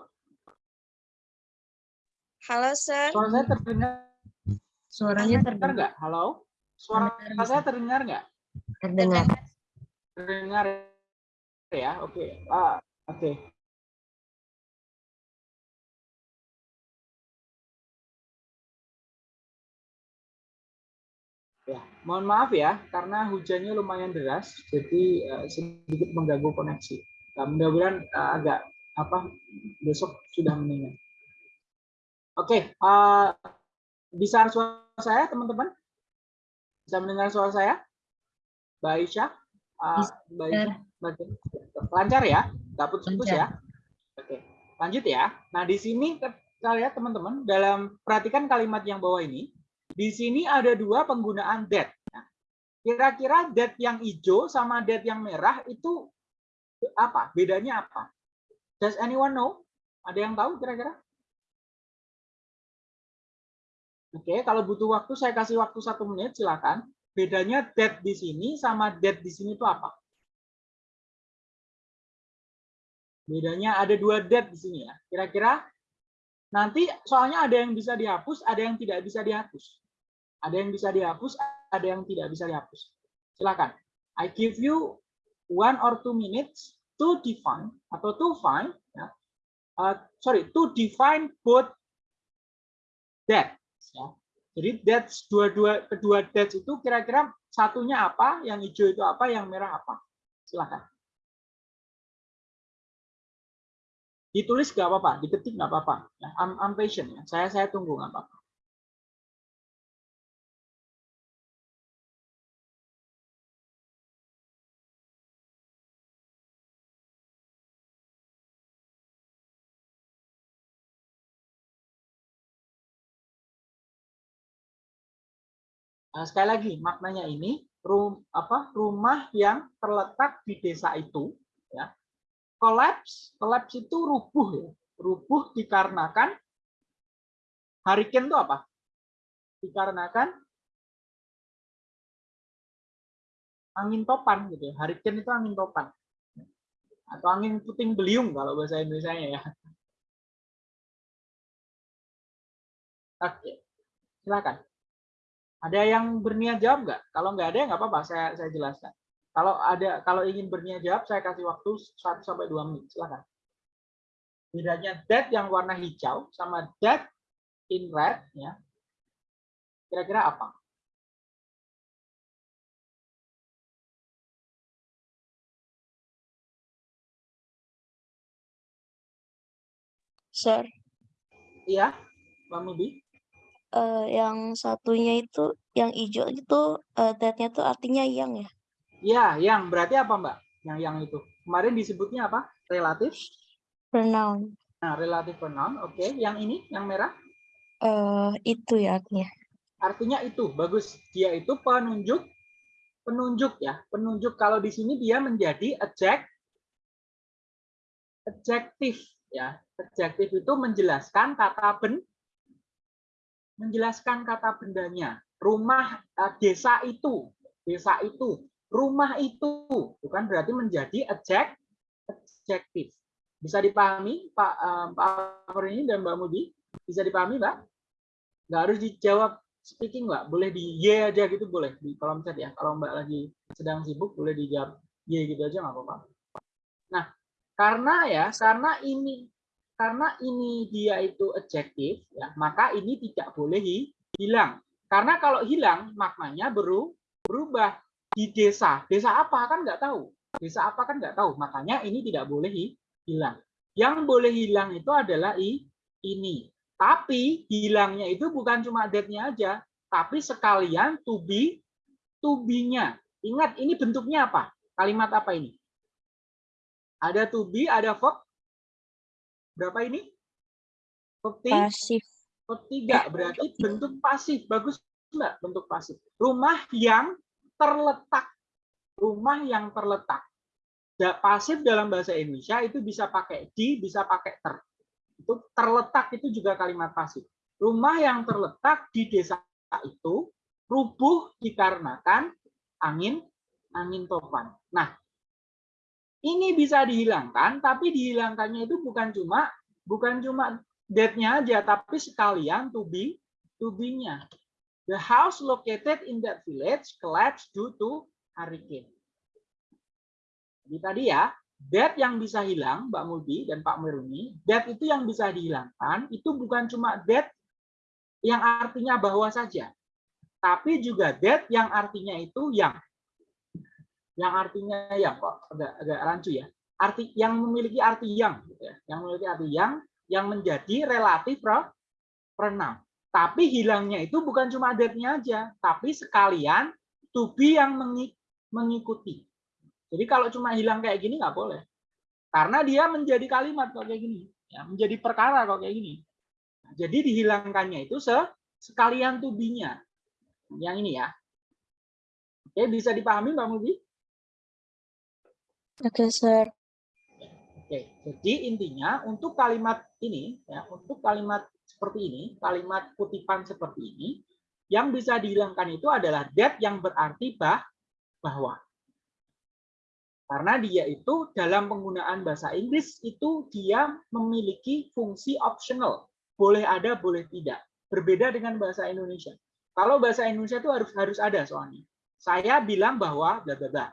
Speaker 4: Halo, Sir.
Speaker 1: Suara saya terdengar
Speaker 2: Suaranya
Speaker 1: terdengar nggak? Halo? Suara
Speaker 2: Terdengar,
Speaker 1: saya terdengar nggak?
Speaker 2: Terdengar.
Speaker 1: Terdengar ya? Oke. Ah, oke. Ya, mohon maaf ya, karena hujannya lumayan deras, jadi eh, sedikit mengganggu koneksi. Nah, mudah-mudahan eh, agak apa besok sudah mendingan. Oke, eh, bisa suara saya teman-teman? Bisa mendengar suara saya? Mbak Aisyah? Mbak Lancar ya? Nggak putus-putus ya? Oke, lanjut ya. Nah, di sini kita lihat teman-teman, dalam perhatikan kalimat yang bawah ini, di sini ada dua penggunaan that. Nah, Kira-kira that yang hijau sama that yang merah itu apa? Bedanya apa? Does anyone know? Ada yang tahu kira-kira? Oke, kalau butuh waktu saya kasih waktu satu menit, silakan. Bedanya that di sini sama that di sini itu apa? Bedanya ada dua that di sini ya. Kira-kira nanti soalnya ada yang bisa dihapus, ada yang tidak bisa dihapus. Ada yang bisa dihapus, ada yang tidak bisa dihapus. Silakan. I give you one or two minutes to define atau to find, ya. Uh, sorry, to define both that. Ya. Jadi that's dua-dua kedua that's itu kira-kira satunya apa, yang hijau itu apa, yang merah apa. Silakan. Ditulis nggak apa-apa, diketik nggak apa-apa. Ya, I'm, I'm patient ya. Saya saya tunggu nggak apa-apa. Nah, sekali lagi maknanya ini rum, apa rumah yang terletak di desa itu ya collapse collapse itu rubuh ya. Rubuh dikarenakan hurricane itu apa? Dikarenakan angin topan gitu ya. Hurricane itu angin topan. Atau angin puting beliung kalau bahasa Indonesia ya. Oke silakan ada yang berniat jawab nggak? Kalau nggak ada, nggak apa-apa. Saya saya jelaskan. Kalau ada, kalau ingin berniat jawab, saya kasih waktu 1 sampai 2 menit. Silakan. Bedanya that yang warna hijau sama that in red, ya. Kira-kira apa?
Speaker 4: Sir,
Speaker 1: Iya, Bang Mubi?
Speaker 4: Eh, yang satunya itu, yang hijau itu, eh, that-nya tuh artinya yang ya?
Speaker 1: Iya, yang berarti apa, Mbak? Yang yang itu. Kemarin disebutnya apa? Relatif.
Speaker 4: Pronoun.
Speaker 1: Nah, relatif pronoun. Oke, yang ini, yang merah.
Speaker 4: Eh, itu ya artinya.
Speaker 1: Artinya itu, bagus. Dia itu penunjuk penunjuk ya. Penunjuk kalau di sini dia menjadi adject adjektif ya. Adjektif itu menjelaskan kata ben menjelaskan kata bendanya. Rumah eh, desa itu desa itu, rumah itu, bukan berarti menjadi adjek, adjektif. Bisa dipahami Pak um, Pak ini dan Mbak Mudi? Bisa dipahami, Mbak? Nggak harus dijawab speaking, Mbak. Boleh di Y aja gitu, boleh di kolom chat ya. Kalau Mbak lagi sedang sibuk, boleh dijawab Y gitu aja nggak apa-apa. Nah, karena ya, karena ini karena ini dia itu adjektif, ya, maka ini tidak boleh hilang. Karena kalau hilang, maknanya beru, berubah di desa. Desa apa kan nggak tahu. Desa apa kan nggak tahu. Makanya ini tidak boleh hilang. Yang boleh hilang itu adalah i, ini. Tapi hilangnya itu bukan cuma that-nya aja, tapi sekalian to be-nya. Ingat, ini bentuknya apa? Kalimat apa ini? Ada to be, ada verb. Berapa ini? Verb
Speaker 4: Pasif.
Speaker 1: Verb tiga, berarti bentuk pasif. Bagus enggak bentuk pasif? Rumah yang terletak. Rumah yang terletak pasif dalam bahasa Indonesia itu bisa pakai di, bisa pakai ter. Itu terletak itu juga kalimat pasif. Rumah yang terletak di desa itu rubuh dikarenakan angin angin topan. Nah, ini bisa dihilangkan, tapi dihilangkannya itu bukan cuma bukan cuma that-nya aja, tapi sekalian to be to be-nya. The house located in that village collapsed due to hurricane. Jadi tadi ya, that yang bisa hilang, Mbak Muldi dan Pak Meruni, that itu yang bisa dihilangkan, itu bukan cuma that yang artinya bahwa saja, tapi juga that yang artinya itu yang. Yang artinya yang kok agak, agak rancu ya. Arti yang memiliki arti yang, gitu ya. yang memiliki arti yang, yang menjadi relatif pronoun. Tapi hilangnya itu bukan cuma that-nya aja, tapi sekalian to be yang mengikuti. Jadi kalau cuma hilang kayak gini nggak boleh. Karena dia menjadi kalimat kok kayak gini. Ya, menjadi perkara kok kayak gini. Nah, jadi dihilangkannya itu se sekalian tubinya. Yang ini ya. Oke, bisa dipahami Mbak Mubi?
Speaker 4: Oke, Sir.
Speaker 1: Oke, jadi intinya untuk kalimat ini, ya, untuk kalimat seperti ini, kalimat kutipan seperti ini, yang bisa dihilangkan itu adalah that yang berarti bah, bahwa. Karena dia itu dalam penggunaan bahasa Inggris itu dia memiliki fungsi optional. Boleh ada, boleh tidak. Berbeda dengan bahasa Indonesia. Kalau bahasa Indonesia itu harus harus ada soalnya. Saya bilang bahwa bla bla bla.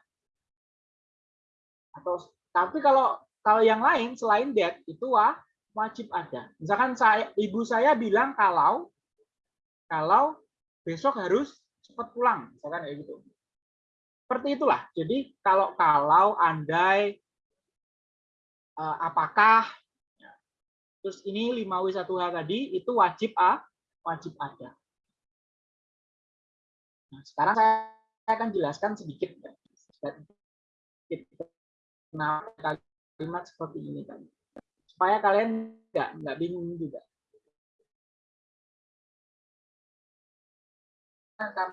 Speaker 1: Atau tapi kalau kalau yang lain selain that itu wah, wajib ada. Misalkan saya ibu saya bilang kalau kalau besok harus cepat pulang, misalkan kayak gitu. Seperti itulah. Jadi kalau kalau andai uh, apakah ya, terus ini 5W1H tadi itu wajib A, wajib ada. Nah, sekarang saya akan jelaskan sedikit kenapa kalimat seperti ini tadi. Supaya kalian nggak nggak bingung juga. Nah,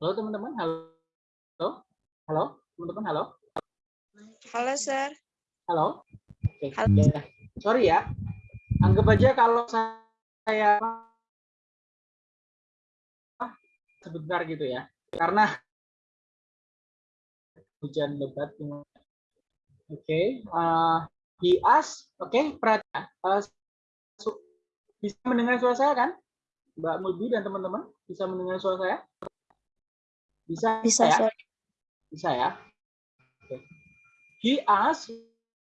Speaker 1: Halo teman-teman, halo. Halo? Halo, teman-teman, halo.
Speaker 4: Halo, Sir.
Speaker 1: Halo. Oke.
Speaker 4: Halo.
Speaker 1: ya. Sorry ya. Anggap aja kalau saya sebentar gitu ya. Karena hujan lebat. Oke. uh, he asked, oke, okay, perhatian. Uh, su- bisa mendengar suara saya kan? Mbak Mulbi dan teman-teman bisa mendengar suara saya? Bisa,
Speaker 4: Bisa,
Speaker 1: ya?
Speaker 4: Sir.
Speaker 1: Bisa ya. Oke. He asked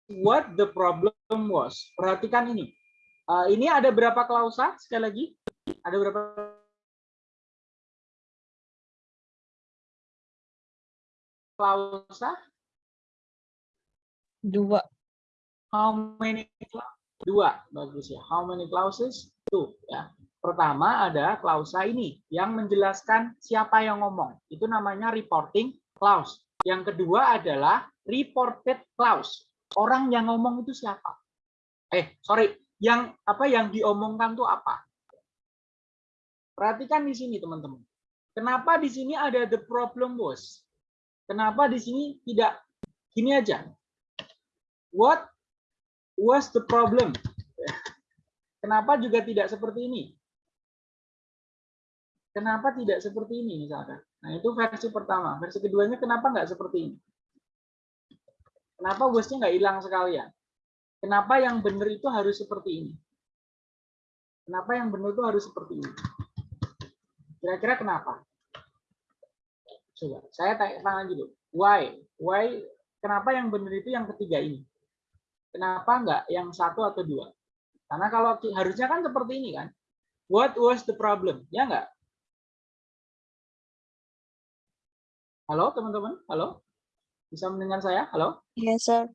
Speaker 1: what the problem was. Perhatikan ini. Uh, ini ada berapa klausa? Sekali lagi, ada berapa klausa?
Speaker 3: Dua.
Speaker 1: How many Dua, bagus ya. How many clauses? Two, ya. Pertama ada klausa ini yang menjelaskan siapa yang ngomong. Itu namanya reporting clause. Yang kedua adalah reported clause. Orang yang ngomong itu siapa? Eh, sorry, yang apa yang diomongkan tuh apa? Perhatikan di sini teman-teman. Kenapa di sini ada the problem was? Kenapa di sini tidak gini aja? What was the problem? [LAUGHS] Kenapa juga tidak seperti ini? Kenapa tidak seperti ini misalkan? Nah itu versi pertama. Versi keduanya kenapa nggak seperti ini? Kenapa wasnya nggak hilang sekalian? Kenapa yang benar itu harus seperti ini? Kenapa yang benar itu harus seperti ini? Kira-kira kenapa? Coba, saya tanya tanya dulu. Why? Why? Kenapa yang benar itu yang ketiga ini? Kenapa nggak yang satu atau dua? Karena kalau harusnya kan seperti ini kan. What was the problem? Ya nggak? Halo teman-teman? Halo? Bisa mendengar saya? Halo?
Speaker 4: Iya, Sir.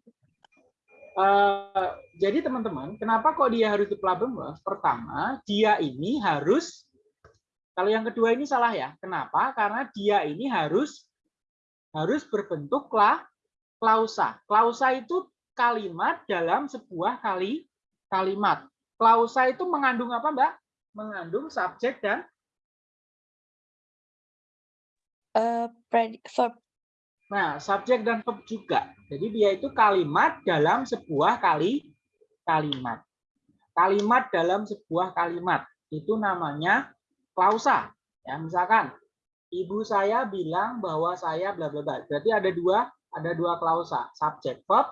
Speaker 1: Eh, jadi teman-teman, kenapa kok dia harus di problem? Pertama, dia ini harus kalau yang kedua ini salah ya. Kenapa? Karena dia ini harus harus berbentuk kla, klausa. Klausa itu kalimat dalam sebuah kali kalimat. Klausa itu mengandung apa, Mbak? Mengandung subjek dan
Speaker 4: Eh, predi- verb.
Speaker 1: Nah, subjek dan verb juga. Jadi dia itu kalimat dalam sebuah kali kalimat. Kalimat dalam sebuah kalimat. Itu namanya klausa. Ya, misalkan ibu saya bilang bahwa saya bla bla bla. Berarti ada dua ada dua klausa, subjek verb,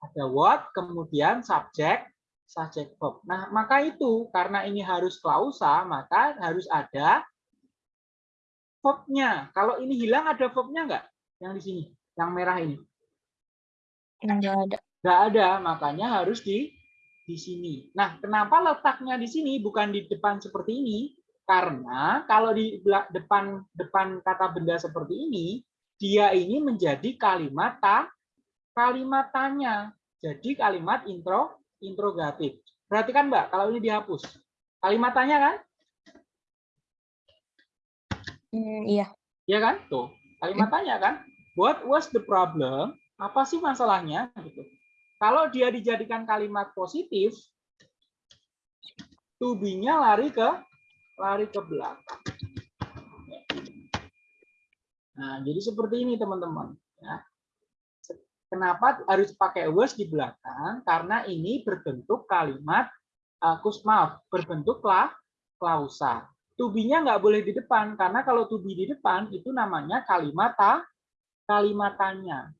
Speaker 1: ada what, kemudian subjek subjek verb. Nah, maka itu karena ini harus klausa, maka harus ada verbnya. Kalau ini hilang ada verbnya enggak? Yang di sini, yang merah ini.
Speaker 4: Enggak ada.
Speaker 1: Nggak ada, makanya harus di di sini. Nah, kenapa letaknya di sini bukan di depan seperti ini? Karena kalau di depan depan kata benda seperti ini, dia ini menjadi kalimat ta, kalimat tanya. Jadi kalimat intro interrogatif. Perhatikan Mbak, kalau ini dihapus. Kalimat tanya kan?
Speaker 4: Hmm, iya.
Speaker 1: Ya kan? Tuh, kalimat tanya kan? What was the problem? Apa sih masalahnya? Gitu. Kalau dia dijadikan kalimat positif, to be-nya lari ke lari ke belakang. Nah, jadi seperti ini teman-teman. Ya. Kenapa harus pakai was di belakang? Karena ini berbentuk kalimat uh, maaf, berbentuk kla, klausa. To be-nya nggak boleh di depan, karena kalau to be di depan itu namanya kalimat ta, kalimat tanya.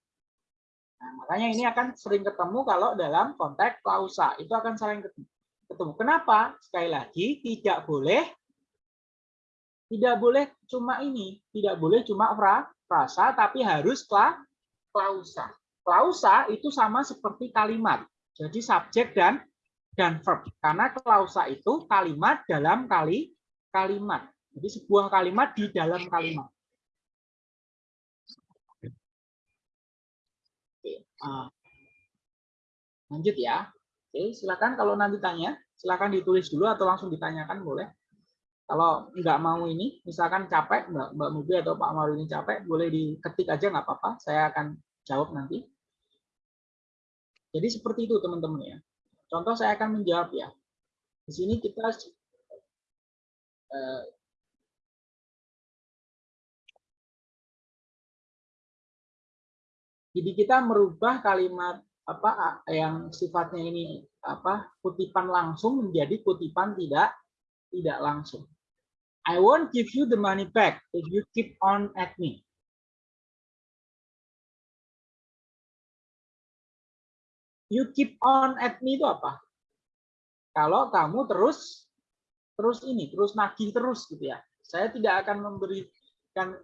Speaker 1: Nah, makanya ini akan sering ketemu kalau dalam konteks klausa. Itu akan sering ketemu. ketemu. Kenapa? Sekali lagi, tidak boleh tidak boleh cuma ini, tidak boleh cuma fra, frasa, tapi harus kla, klausa. Klausa itu sama seperti kalimat. Jadi subjek dan dan verb. Karena klausa itu kalimat dalam kali kalimat. Jadi sebuah kalimat di dalam kalimat. Oke, ah. lanjut ya. Oke, silakan kalau nanti tanya, silakan ditulis dulu atau langsung ditanyakan boleh. Kalau nggak mau ini, misalkan capek, Mbak, Mbak Mubi atau Pak Maru ini capek, boleh diketik aja nggak apa-apa. Saya akan jawab nanti. Jadi seperti itu teman-teman ya. Contoh saya akan menjawab ya. Di sini kita Eh, jadi kita merubah kalimat apa yang sifatnya ini apa kutipan langsung menjadi kutipan tidak tidak langsung. I won't give you the money back if you keep on at me. You keep on at me itu apa? Kalau kamu terus terus ini, terus nagih terus gitu ya. Saya tidak akan memberikan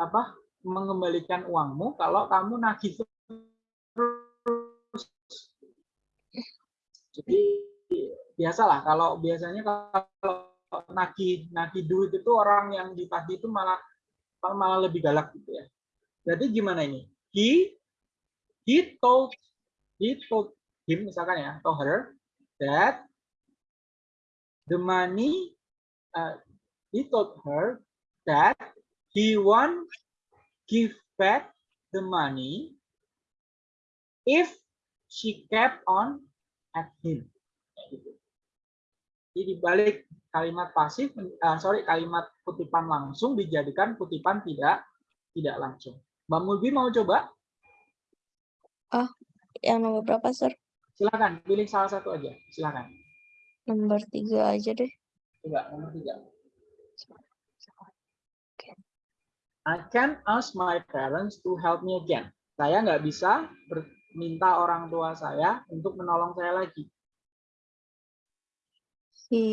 Speaker 1: apa mengembalikan uangmu kalau kamu nagih terus. Jadi biasalah kalau biasanya kalau nagih nagih duit itu orang yang ditagih itu malah malah lebih galak gitu ya. Jadi gimana ini? He he told he told him misalkan ya, told her that the money uh, he told her that he want give back the money if she kept on at him. Jadi dibalik kalimat pasif, uh, sorry kalimat kutipan langsung dijadikan kutipan tidak tidak langsung. Mbak Mulbi mau coba?
Speaker 4: Oh, yang nomor berapa, Sir?
Speaker 1: Silakan, pilih salah satu aja. Silakan.
Speaker 4: Nomor tiga aja deh.
Speaker 1: Coba nomor tiga. I can ask my parents to help me again. Saya nggak bisa minta orang tua saya untuk menolong saya lagi.
Speaker 4: Si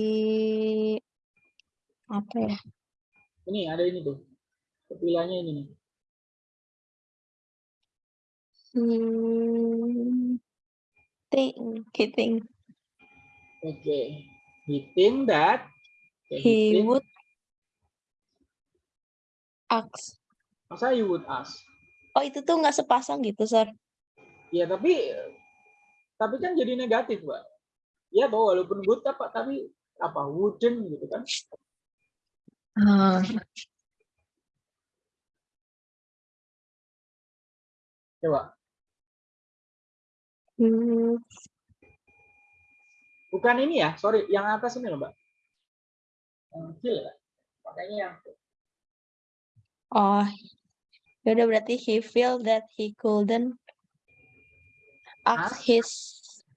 Speaker 4: apa ya?
Speaker 1: Ini ada ini tuh. Pilihannya ini nih.
Speaker 4: Hmm, think, think.
Speaker 1: Okay. He think that okay,
Speaker 4: he
Speaker 1: think-
Speaker 4: would ask.
Speaker 1: Masa you would ask?
Speaker 4: Oh, itu tuh nggak sepasang gitu, Sir.
Speaker 1: Ya tapi tapi kan jadi negatif, Mbak. Ya bahwa walaupun would apa tapi apa wouldn't gitu kan.
Speaker 3: Ah,
Speaker 1: Coba.
Speaker 4: Hmm,
Speaker 1: Bukan ini ya, sorry, yang atas ini loh, Mbak. Yang kecil ya. Makanya yang
Speaker 4: oh, ya udah berarti he feel that he couldn't ask
Speaker 1: Ask?
Speaker 4: his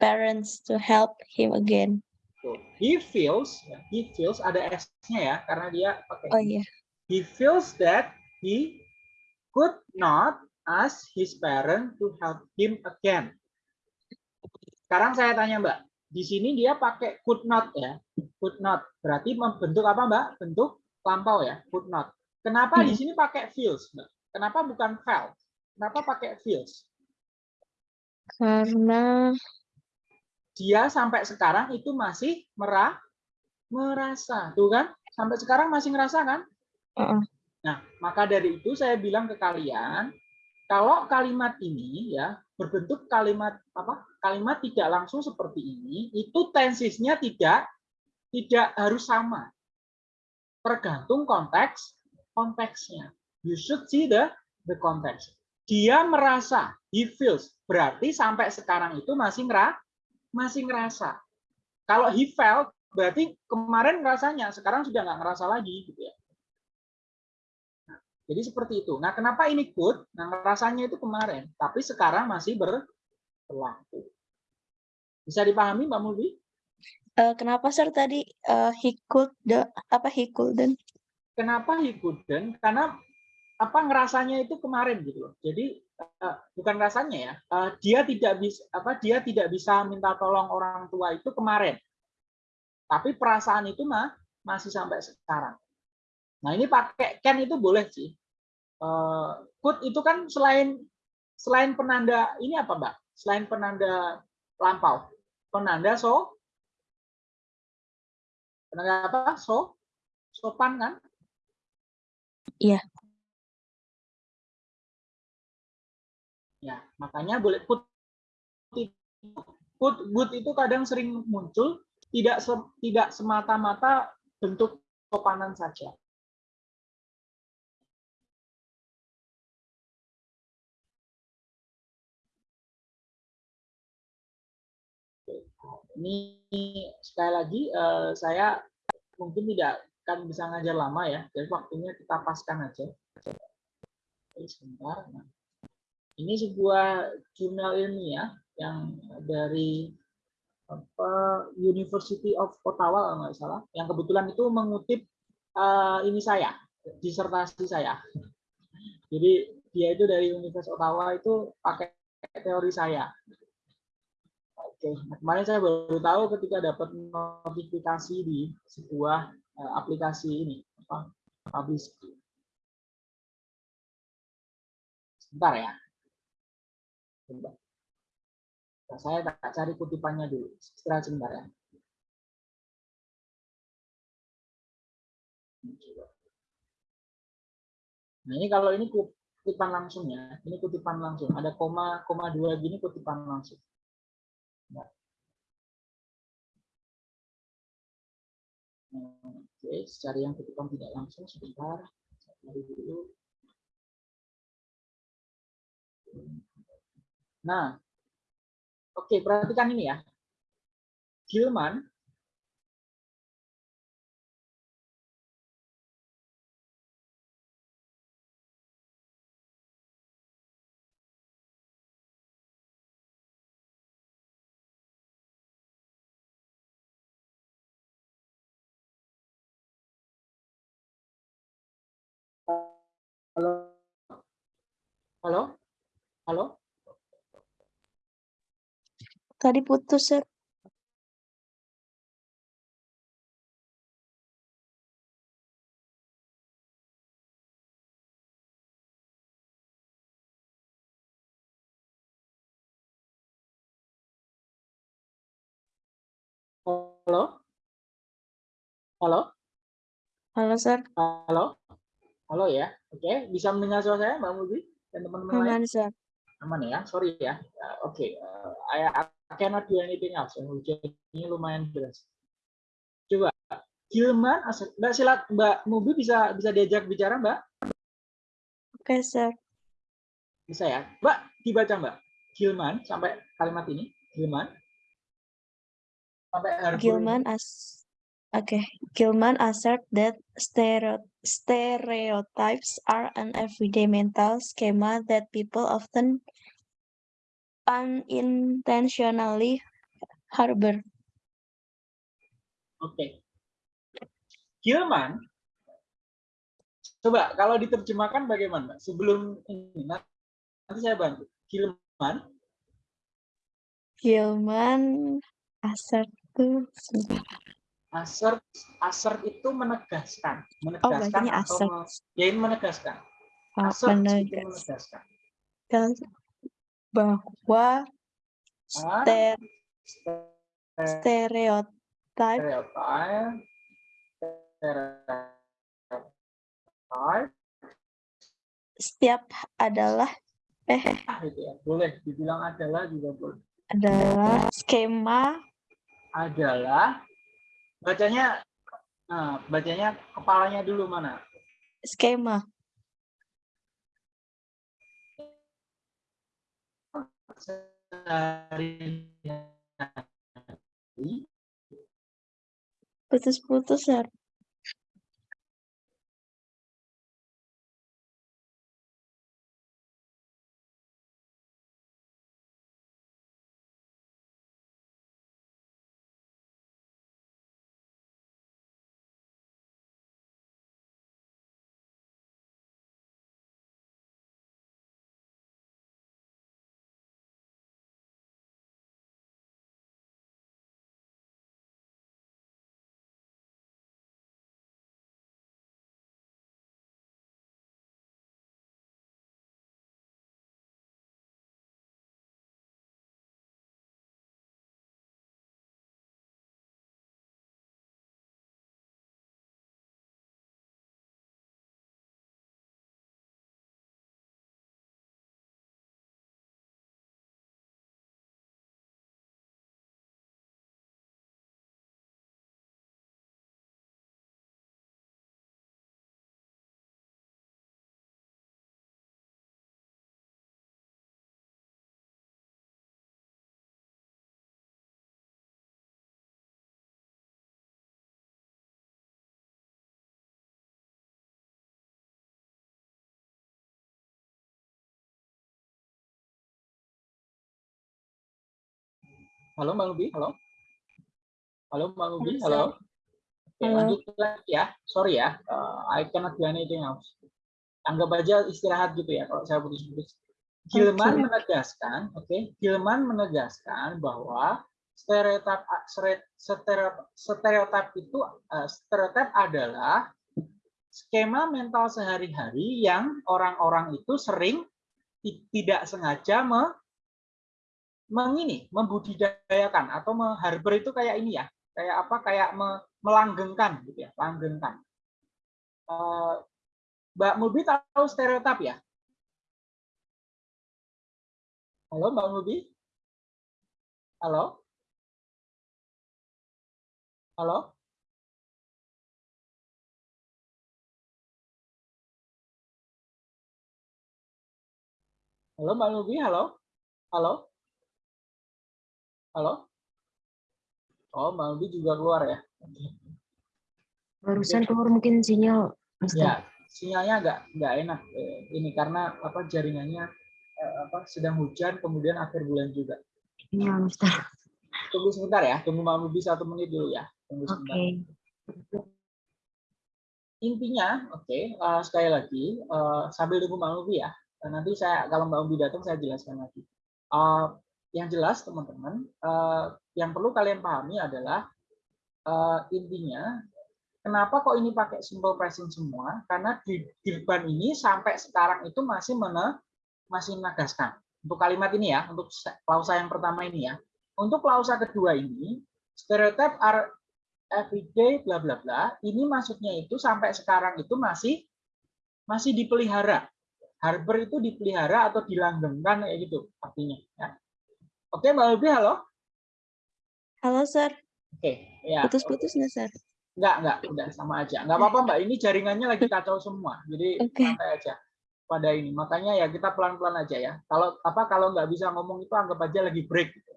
Speaker 4: parents to help him again.
Speaker 1: he feels, ya, he feels ada S-nya ya, karena dia pakai
Speaker 4: Oh
Speaker 1: he.
Speaker 4: iya.
Speaker 1: he feels that he could not ask his parent to help him again. Sekarang saya tanya Mbak, di sini dia pakai could not ya, could not. Berarti membentuk apa Mbak? Bentuk lampau ya, could not. Kenapa di
Speaker 4: Hmm.
Speaker 1: sini pakai feels Mbak? Kenapa bukan felt? Kenapa pakai feels?
Speaker 4: Karena
Speaker 1: Dia sampai sekarang itu masih merah, merasa, tuh kan? Sampai sekarang masih ngerasa kan?
Speaker 4: Heeh.
Speaker 1: Nah, maka dari itu saya bilang ke kalian, kalau kalimat ini ya berbentuk kalimat apa? Kalimat tidak langsung seperti ini, itu tensisnya tidak tidak harus sama. Tergantung konteks konteksnya. You should see the the context. Dia merasa, he feels. Berarti sampai sekarang itu masih ngera, masih ngerasa. Kalau he felt, berarti kemarin ngerasanya, sekarang sudah nggak ngerasa lagi, gitu ya. Jadi seperti itu. Nah, kenapa ini could? Nah, rasanya itu kemarin, tapi sekarang masih ber- berlaku. Bisa dipahami, Mbak Mulbi?
Speaker 4: eh, kenapa Sir tadi eh, he could the apa he couldn't?
Speaker 1: Kenapa he couldn't? Karena apa ngerasanya itu kemarin gitu loh. Jadi eh, bukan rasanya ya, eh, dia tidak bisa apa dia tidak bisa minta tolong orang tua itu kemarin. Tapi perasaan itu mah masih sampai sekarang. Nah, ini pakai can itu boleh sih. Eh, could itu kan selain selain penanda ini apa, Mbak? Selain penanda lampau. Penanda so penanda apa? So sopan kan?
Speaker 4: Iya.
Speaker 1: Ya, makanya boleh put put good itu kadang sering muncul tidak se- tidak semata-mata bentuk sopanan saja. Ini sekali lagi eh, saya mungkin tidak akan bisa ngajar lama ya, jadi waktunya kita paskan aja. Sebentar. Nah. Ini sebuah jurnal ilmiah yang dari apa University of Ottawa kalau nggak salah, yang kebetulan itu mengutip uh, ini saya, disertasi saya. Jadi dia itu dari Universitas Ottawa itu pakai teori saya. Oke, nah, kemarin saya baru tahu ketika dapat notifikasi di sebuah uh, aplikasi ini, apa, publish. Sebentar ya. Sebentar. Nah, saya tak cari kutipannya dulu. Istirahat sebentar ya. Nah ini kalau ini kutipan langsung ya, ini kutipan langsung. Ada koma, koma dua gini kutipan langsung. Oke, cari yang kutipan tidak langsung sebentar. Cari dulu. Nah, oke, perhatikan ini ya. Gilman Halo? Halo?
Speaker 4: Tadi putus, Sir.
Speaker 1: Halo? Halo?
Speaker 4: Halo, Sir.
Speaker 1: Halo? Halo ya. Oke, bisa mendengar suara saya Mbak Mubi dan teman-teman lain?
Speaker 4: Sir.
Speaker 1: Aman ya. Sorry ya. Uh, Oke, uh, I, I cannot do anything else. Yang hujannya lumayan deras. Coba Gilman, Mbak silat Mbak Mubi bisa bisa diajak bicara Mbak?
Speaker 4: Oke, Sir.
Speaker 1: Bisa ya. Mbak dibaca Mbak. Gilman sampai kalimat ini. Gilman. Sampai
Speaker 4: Gilman as okay. Gilman assert that stereo stereotypes are an everyday mental schema that people often unintentionally harbor.
Speaker 1: Oke. Gilman, coba kalau diterjemahkan bagaimana? Sebelum ini, nanti saya bantu. Gilman,
Speaker 4: Gilman assert tuh sebentar.
Speaker 1: Assert, assert itu menegaskan,
Speaker 4: Oh,
Speaker 1: menegaskan
Speaker 4: bacanya
Speaker 1: atau
Speaker 4: assert.
Speaker 1: ya ini menegaskan.
Speaker 4: Oh,
Speaker 1: Assert itu
Speaker 4: menegaskan bahwa
Speaker 1: Ah,
Speaker 4: ster
Speaker 1: Ste-
Speaker 4: stereotype
Speaker 1: Stereotype, stereotype,
Speaker 4: setiap adalah eh
Speaker 1: ah, gitu ya. Boleh dibilang adalah juga boleh.
Speaker 4: adalah skema
Speaker 1: Adalah bacanya, nah, bacanya kepalanya dulu mana?
Speaker 4: skema. Putus-putus ya
Speaker 1: Halo Mbak Lubi, halo. Halo Mbak Lubi,
Speaker 4: Halo.
Speaker 1: Oke, lanjut lagi ya. Sorry ya, uh, I cannot do anything else. Anggap aja istirahat gitu ya kalau saya putus-putus. Gilman
Speaker 4: Oke.
Speaker 1: menegaskan, oke, Gilman menegaskan bahwa stereotip stereotip, stereotip itu uh, stereotip adalah skema mental sehari-hari yang orang-orang itu sering ti- tidak sengaja me, mengini membudidayakan atau meharbor itu kayak ini ya kayak apa kayak me- melanggengkan gitu ya langgengkan. Eh, Mbak Mubi tahu stereotip ya? Halo Mbak Mubi halo? Halo? Halo Mbak Mubi halo? Halo halo oh Mbak Mubi juga keluar ya.
Speaker 2: Barusan keluar mungkin sinyal. Mister.
Speaker 1: Ya, sinyalnya agak nggak enak eh, ini karena apa jaringannya eh, apa sedang hujan kemudian akhir bulan juga.
Speaker 2: Iya, Mister.
Speaker 1: Tunggu sebentar ya, tunggu Mbak Mubi satu menit dulu ya. Tunggu sebentar. Intinya, oke, eh, sekali lagi eh, sambil tunggu Mbak Mubi ya. Nanti saya kalau Mbak Mubi datang saya jelaskan lagi. Eh, yang jelas teman-teman, eh, yang perlu kalian pahami adalah eh, intinya Kenapa kok ini pakai simple present semua? Karena di Gilban ini sampai sekarang itu masih mene, masih menegaskan. Untuk kalimat ini ya, untuk klausa yang pertama ini ya. Untuk klausa kedua ini, stereotype are everyday bla bla bla, ini maksudnya itu sampai sekarang itu masih masih dipelihara. Harbor itu dipelihara atau dilanggengkan kayak gitu artinya ya. Oke, Mbak Ubi, halo.
Speaker 4: Halo, Sir.
Speaker 1: Oke, ya.
Speaker 4: Putus-putus nggak, Sir?
Speaker 1: Enggak, enggak, udah sama aja. Enggak apa-apa, Mbak. Ini jaringannya lagi kacau semua. Jadi
Speaker 4: Oke.
Speaker 1: santai aja pada ini. Makanya ya kita pelan-pelan aja ya. Kalau apa kalau nggak bisa ngomong itu anggap aja lagi break. gitu.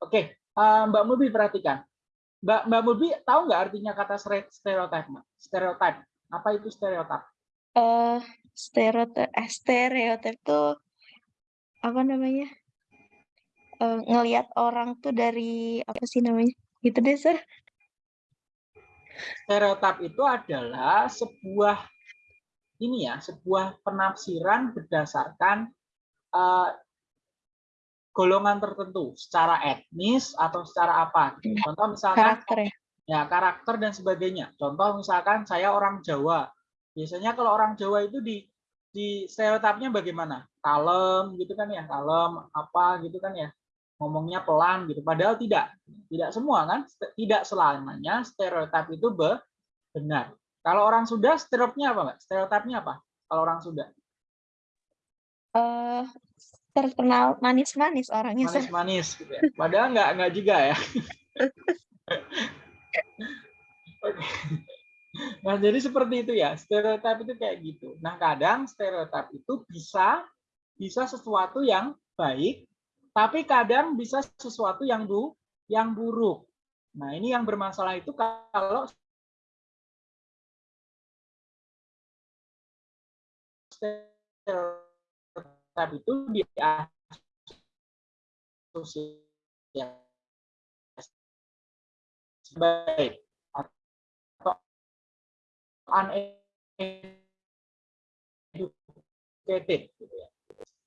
Speaker 1: Oke, eh, Mbak Mubi perhatikan. Mbak Mbak Mubi tahu nggak artinya kata stere- stereotype, Mbak? Stereotype. Apa itu stereotype?
Speaker 4: Eh, stereotip, eh, stereotip tuh apa namanya? Eh, ngelihat orang tuh dari apa sih namanya? Gitu deh, Sir.
Speaker 1: Stereotip itu adalah sebuah ini ya, sebuah penafsiran berdasarkan eh, golongan tertentu secara etnis atau secara apa. gitu. Contoh misalkan
Speaker 4: Karakter ya.
Speaker 1: ya karakter dan sebagainya. Contoh misalkan saya orang Jawa. Biasanya kalau orang Jawa itu di di stereotipnya bagaimana? Kalem gitu kan ya, kalem apa gitu kan ya. Ngomongnya pelan gitu. Padahal tidak. Tidak semua kan? Tidak selamanya stereotip itu be- benar. Kalau orang Sunda stereotipnya apa, Mbak? Stereotipnya apa? Kalau orang Sunda
Speaker 4: Eh, terkenal manis-manis orangnya,
Speaker 1: manis-manis gitu ya. Padahal nggak nggak juga ya. [LAUGHS] Nah, jadi seperti itu ya. Stereotip itu kayak gitu. Nah, kadang stereotip itu bisa bisa sesuatu yang baik, tapi kadang bisa sesuatu yang bu yang buruk. Nah, ini yang bermasalah itu kalau stereotip itu diasosiasi baik atau uneducated gitu ya.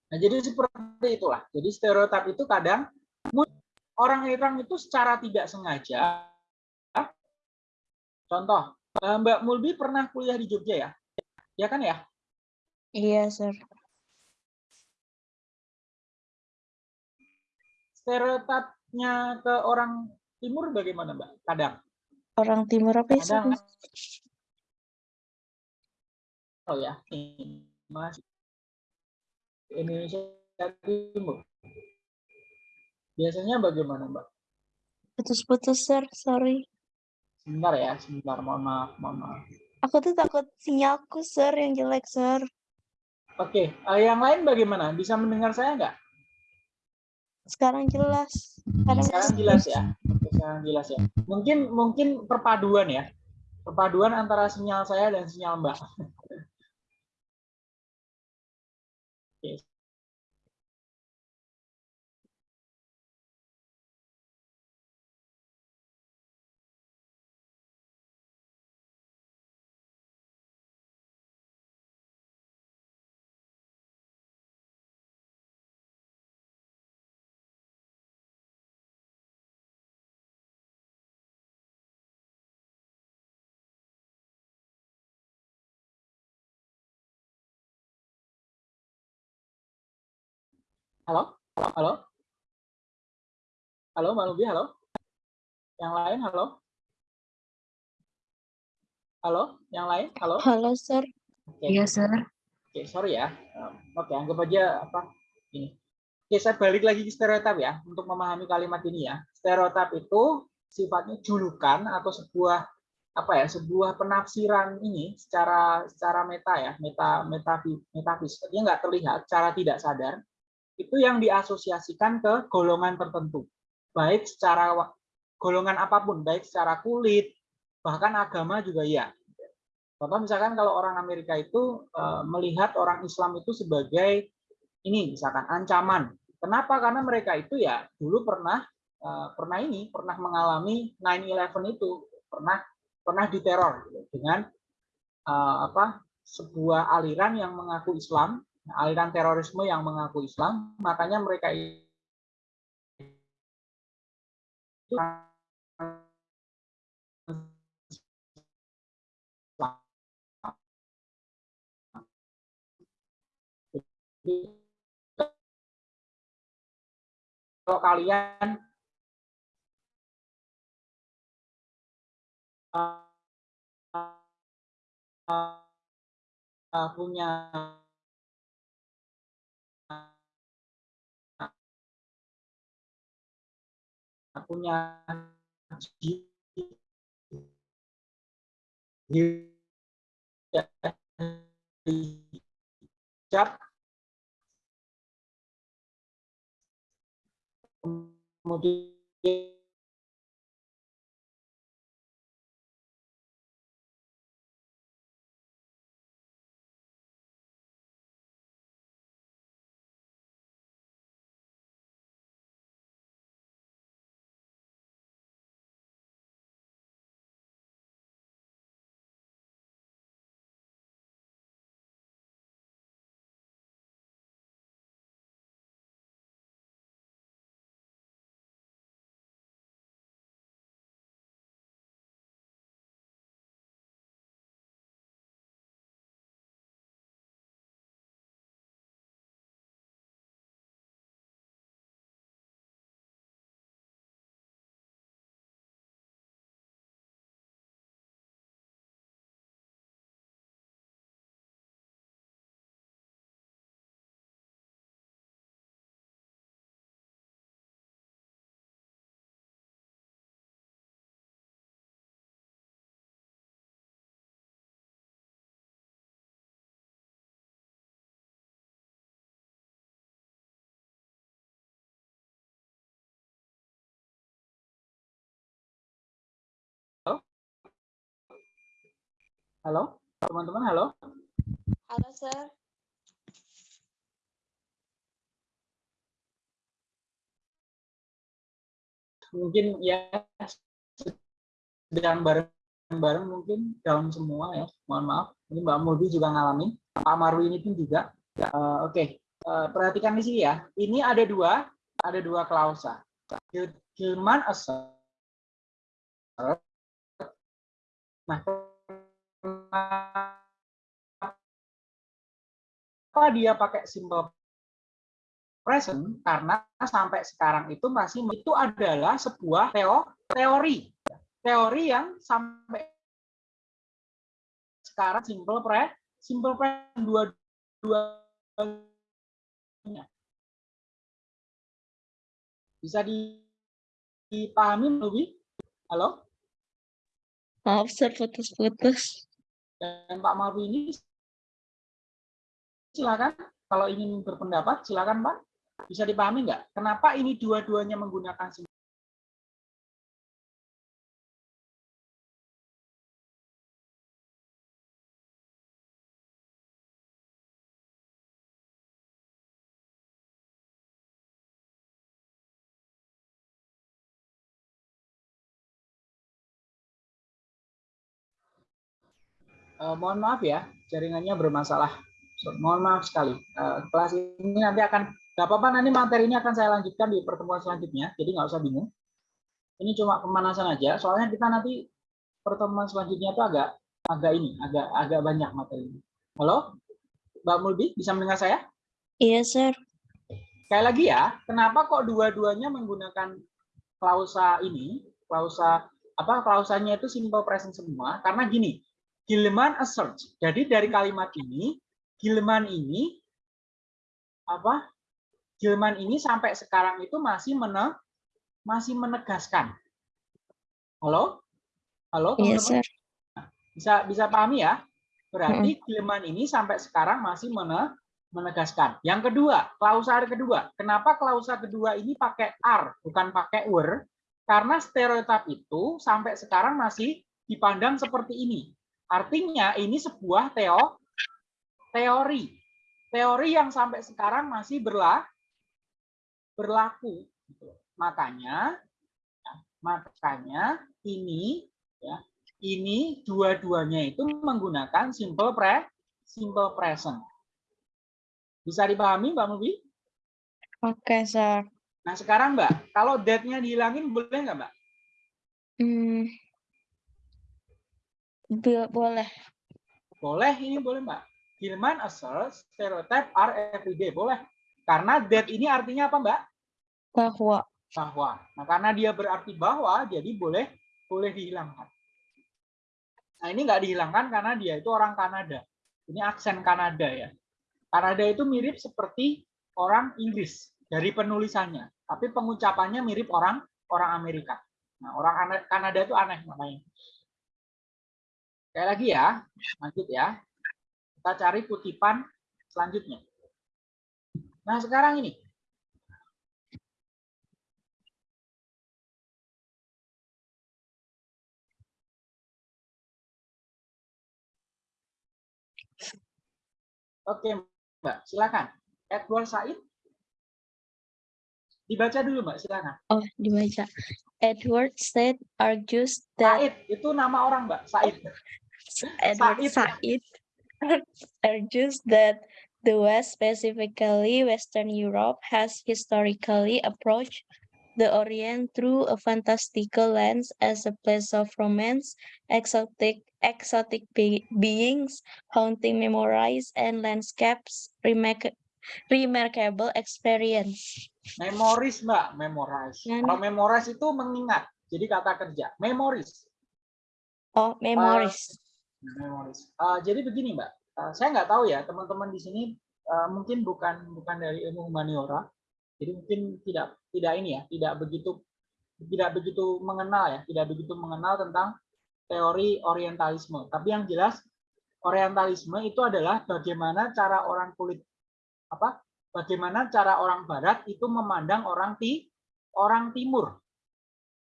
Speaker 1: Nah, jadi seperti itulah. Jadi stereotip itu kadang orang-orang itu secara tidak sengaja contoh eh, Mbak Mulbi pernah kuliah di Jogja ya? Ya kan ya?
Speaker 4: Iya, Sir.
Speaker 1: Stereotipnya ke orang timur bagaimana, Mbak? Kadang.
Speaker 4: Orang timur apa ya?
Speaker 1: Kadang oh ya, ini Mas Indonesia Timur. Biasanya bagaimana, Mbak?
Speaker 4: Putus-putus, Sir. Sorry.
Speaker 1: Sebentar ya, sebentar. Mohon maaf, mohon maaf.
Speaker 4: Aku tuh takut sinyalku, Sir, yang jelek, Sir.
Speaker 1: Oke, eh, yang lain bagaimana? Bisa mendengar saya nggak?
Speaker 4: Sekarang jelas. Kadang
Speaker 1: Sekarang jelas ya. Oke, Sekarang jelas ya. Mungkin mungkin perpaduan ya. Perpaduan antara sinyal saya dan sinyal Mbak. [LAUGHS] Oke. Halo? Halo? Halo, Mbak Lubi, halo? Yang lain, halo? Halo, yang lain, halo?
Speaker 4: Halo, Sir.
Speaker 1: Oke,
Speaker 2: Iya, Sir.
Speaker 1: Oke, sorry ya. Oke, anggap aja apa ini. Oke, saya balik lagi ke stereotip ya untuk memahami kalimat ini ya. Stereotip itu sifatnya julukan atau sebuah apa ya, sebuah penafsiran ini secara secara meta ya, meta meta metafis. Dia nggak terlihat secara tidak sadar. Itu yang diasosiasikan ke golongan tertentu. Baik secara golongan apa pun, baik secara kulit, bahkan agama juga ya. Contoh misalkan kalau orang Amerika itu eh, melihat orang Islam itu sebagai ini misalkan ancaman. Kenapa? Karena mereka itu ya dulu pernah eh, pernah ini pernah mengalami 9/11 itu pernah pernah diteror gitu, dengan eh, apa sebuah aliran yang mengaku Islam, aliran terorisme yang mengaku Islam, makanya mereka itu kalau kalian punya punya hijab kemudian halo? Teman-teman halo?
Speaker 4: Halo, Sir.
Speaker 1: mungkin ya sedang bareng-bareng mungkin down semua ya. Mohon maaf ini Mbak Mulbi juga ngalamin Pak Marwi ini pun juga. Eh, oke. Eh, perhatikan di sini ya. Ini ada dua ada dua klausa. Gilman assert nah kenapa dia pakai simple present? Karena sampai sekarang itu masih itu adalah sebuah teo, teori. Teori yang sampai sekarang simple pre simple present dua dua bisa di- dipahami lebih halo?
Speaker 4: Maaf, Sir, putus-putus.
Speaker 1: Dan Pak Marwi ini silakan kalau ingin berpendapat silakan Pak. Bisa dipahami nggak? Kenapa ini dua-duanya menggunakan Eh, mohon maaf ya, jaringannya bermasalah. So, mohon maaf sekali. Eh, kelas ini nanti akan, nggak apa-apa nanti materi ini akan saya lanjutkan di pertemuan selanjutnya, jadi nggak usah bingung. Ini cuma pemanasan aja, soalnya kita nanti pertemuan selanjutnya itu agak agak ini, agak agak banyak materi. Halo, Mbak Mulbi, bisa mendengar saya?
Speaker 4: Iya, Sir.
Speaker 1: sekali lagi ya, kenapa kok dua-duanya menggunakan klausa ini, klausa apa klausanya itu simple present semua? Karena gini, Gilman asserts. Jadi dari kalimat ini, Gilman ini apa? Gilman ini sampai sekarang itu masih mene, masih menegaskan. Halo? Halo,
Speaker 4: Iya,
Speaker 1: teman-teman?
Speaker 4: sir.
Speaker 1: Bisa bisa pahami ya? Berarti Gilman ini sampai sekarang masih mene, menegaskan. Yang kedua, klausa kedua. Kenapa klausa kedua ini pakai are bukan pakai were? Karena stereotip itu sampai sekarang masih dipandang seperti ini. Artinya ini sebuah teo teori. Teori yang sampai sekarang masih berla berlaku. Gitu. Makanya ya, makanya ini ya ini dua-duanya itu menggunakan simple pre simple present. Bisa dipahami Mbak Mubi?
Speaker 4: Oke, sir.
Speaker 1: Nah sekarang Mbak, kalau that-nya dihilangin boleh nggak Mbak?
Speaker 4: Hmm. Bo- boleh.
Speaker 1: Boleh, ini boleh Mbak. Gilman asserts stereotype are everyday. Boleh. Karena that ini artinya apa Mbak?
Speaker 4: Bahwa.
Speaker 1: Bahwa. Nah karena dia berarti bahwa, jadi boleh boleh dihilangkan. Nah ini nggak dihilangkan karena dia itu orang Kanada. Ini aksen Kanada ya. Kanada itu mirip seperti orang Inggris dari penulisannya, tapi pengucapannya mirip orang orang Amerika. Nah, orang Kanada itu aneh makanya. Sekali lagi ya, lanjut ya. Kita cari kutipan selanjutnya. Nah, sekarang ini. Oke, Mbak, silakan. Edward Said. Dibaca dulu, Mbak, silakan.
Speaker 4: Oh, dibaca. Edward Said argues that
Speaker 1: Said itu nama orang, Mbak. Said.
Speaker 4: Edward
Speaker 1: Said.
Speaker 4: Said argues that the West, specifically Western Europe, has historically approached the Orient through a fantastical lens as a place of romance, exotic exotic be- beings, haunting memories, and landscapes remark- remarkable experience.
Speaker 1: Memoris, Mbak. Memorize. Kalau memorize itu mengingat. Jadi kata kerja. Memoris.
Speaker 4: Oh, memories.
Speaker 1: Memoris. Eh, jadi begini, Mbak. Eh, saya nggak tahu ya, teman-teman di sini eh, mungkin bukan bukan dari ilmu humaniora. Jadi mungkin tidak tidak ini ya, tidak begitu tidak begitu mengenal ya, tidak begitu mengenal tentang teori orientalisme. Tapi yang jelas orientalisme itu adalah bagaimana cara orang kulit apa? Bagaimana cara orang barat itu memandang orang ti orang timur.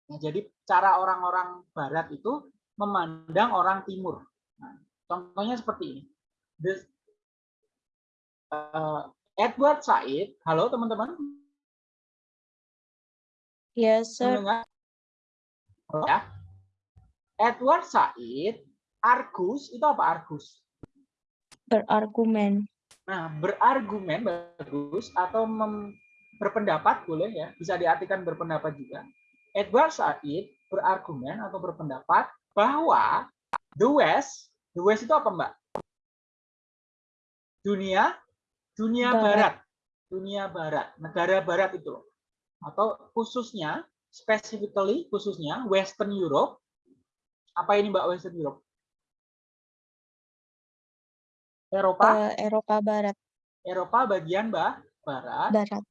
Speaker 1: Nah, jadi cara orang-orang barat itu memandang orang timur. Nah, contohnya seperti ini. The- eh, Edward Said, halo teman-teman,
Speaker 4: Yes, sir.
Speaker 1: mendengar? Ya. Edward Said, Argus itu apa Argus?
Speaker 4: Berargumen.
Speaker 1: Nah, berargumen bagus atau mem- berpendapat boleh ya, bisa diartikan berpendapat juga. Edward Said berargumen atau berpendapat bahwa the West, the West itu apa Mbak? Dunia, dunia
Speaker 4: Barat.
Speaker 1: barat, dunia barat, negara barat itu loh. Atau khususnya, specifically khususnya Western Europe. Apa ini Mbak Western Europe? Eropa,
Speaker 4: Eh, Eropa Barat.
Speaker 1: Eropa bagian ba- barat
Speaker 4: Barat.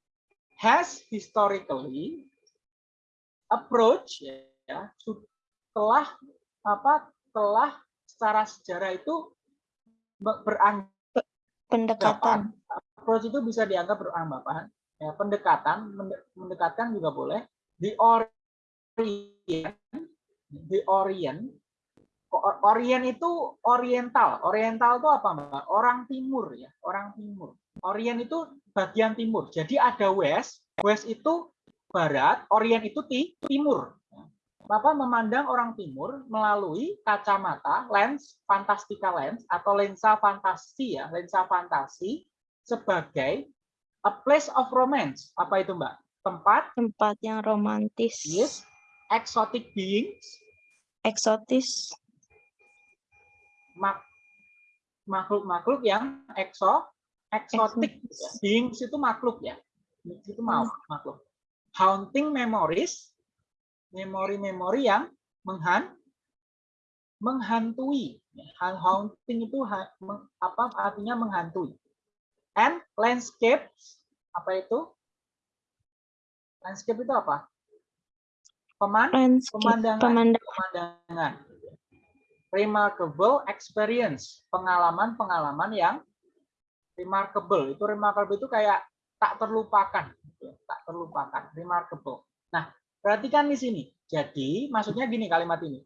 Speaker 1: has historically approach ya su- telah apa telah secara sejarah itu be- beranggapan
Speaker 4: Pendekatan.
Speaker 1: approach itu bisa dianggap beranggapan ya pendekatan mende- mendekatkan juga boleh the orient the orient Orient itu oriental. Oriental itu apa, Mbak? Orang timur ya, orang timur. Orient itu bagian timur. Jadi ada west, west itu barat, orient itu ti- timur. Bapak memandang orang timur melalui kacamata lens fantastika lens atau lensa fantasi ya, lensa fantasi sebagai a place of romance. Apa itu, Mbak? Tempat
Speaker 4: Tempat yang romantis.
Speaker 1: yes, exotic beings
Speaker 4: Eksotis.
Speaker 1: Mak- makhluk-makhluk yang ekso eksotik beings itu makhluk ya itu maaf, maklum. Haunting memories, memori-memori yang menghan, menghantui. Haunting itu ha, meng, apa artinya menghantui. And landscapes, apa itu? Landscape itu apa? Peman,
Speaker 4: Landscape,
Speaker 1: pemandangan,
Speaker 4: pemandangan.
Speaker 1: pemandangan. Remarkable experience, pengalaman-pengalaman yang remarkable. Itu remarkable itu kayak tak terlupakan, tak terlupakan, remarkable. Nah, perhatikan di sini. Jadi, maksudnya gini kalimat ini.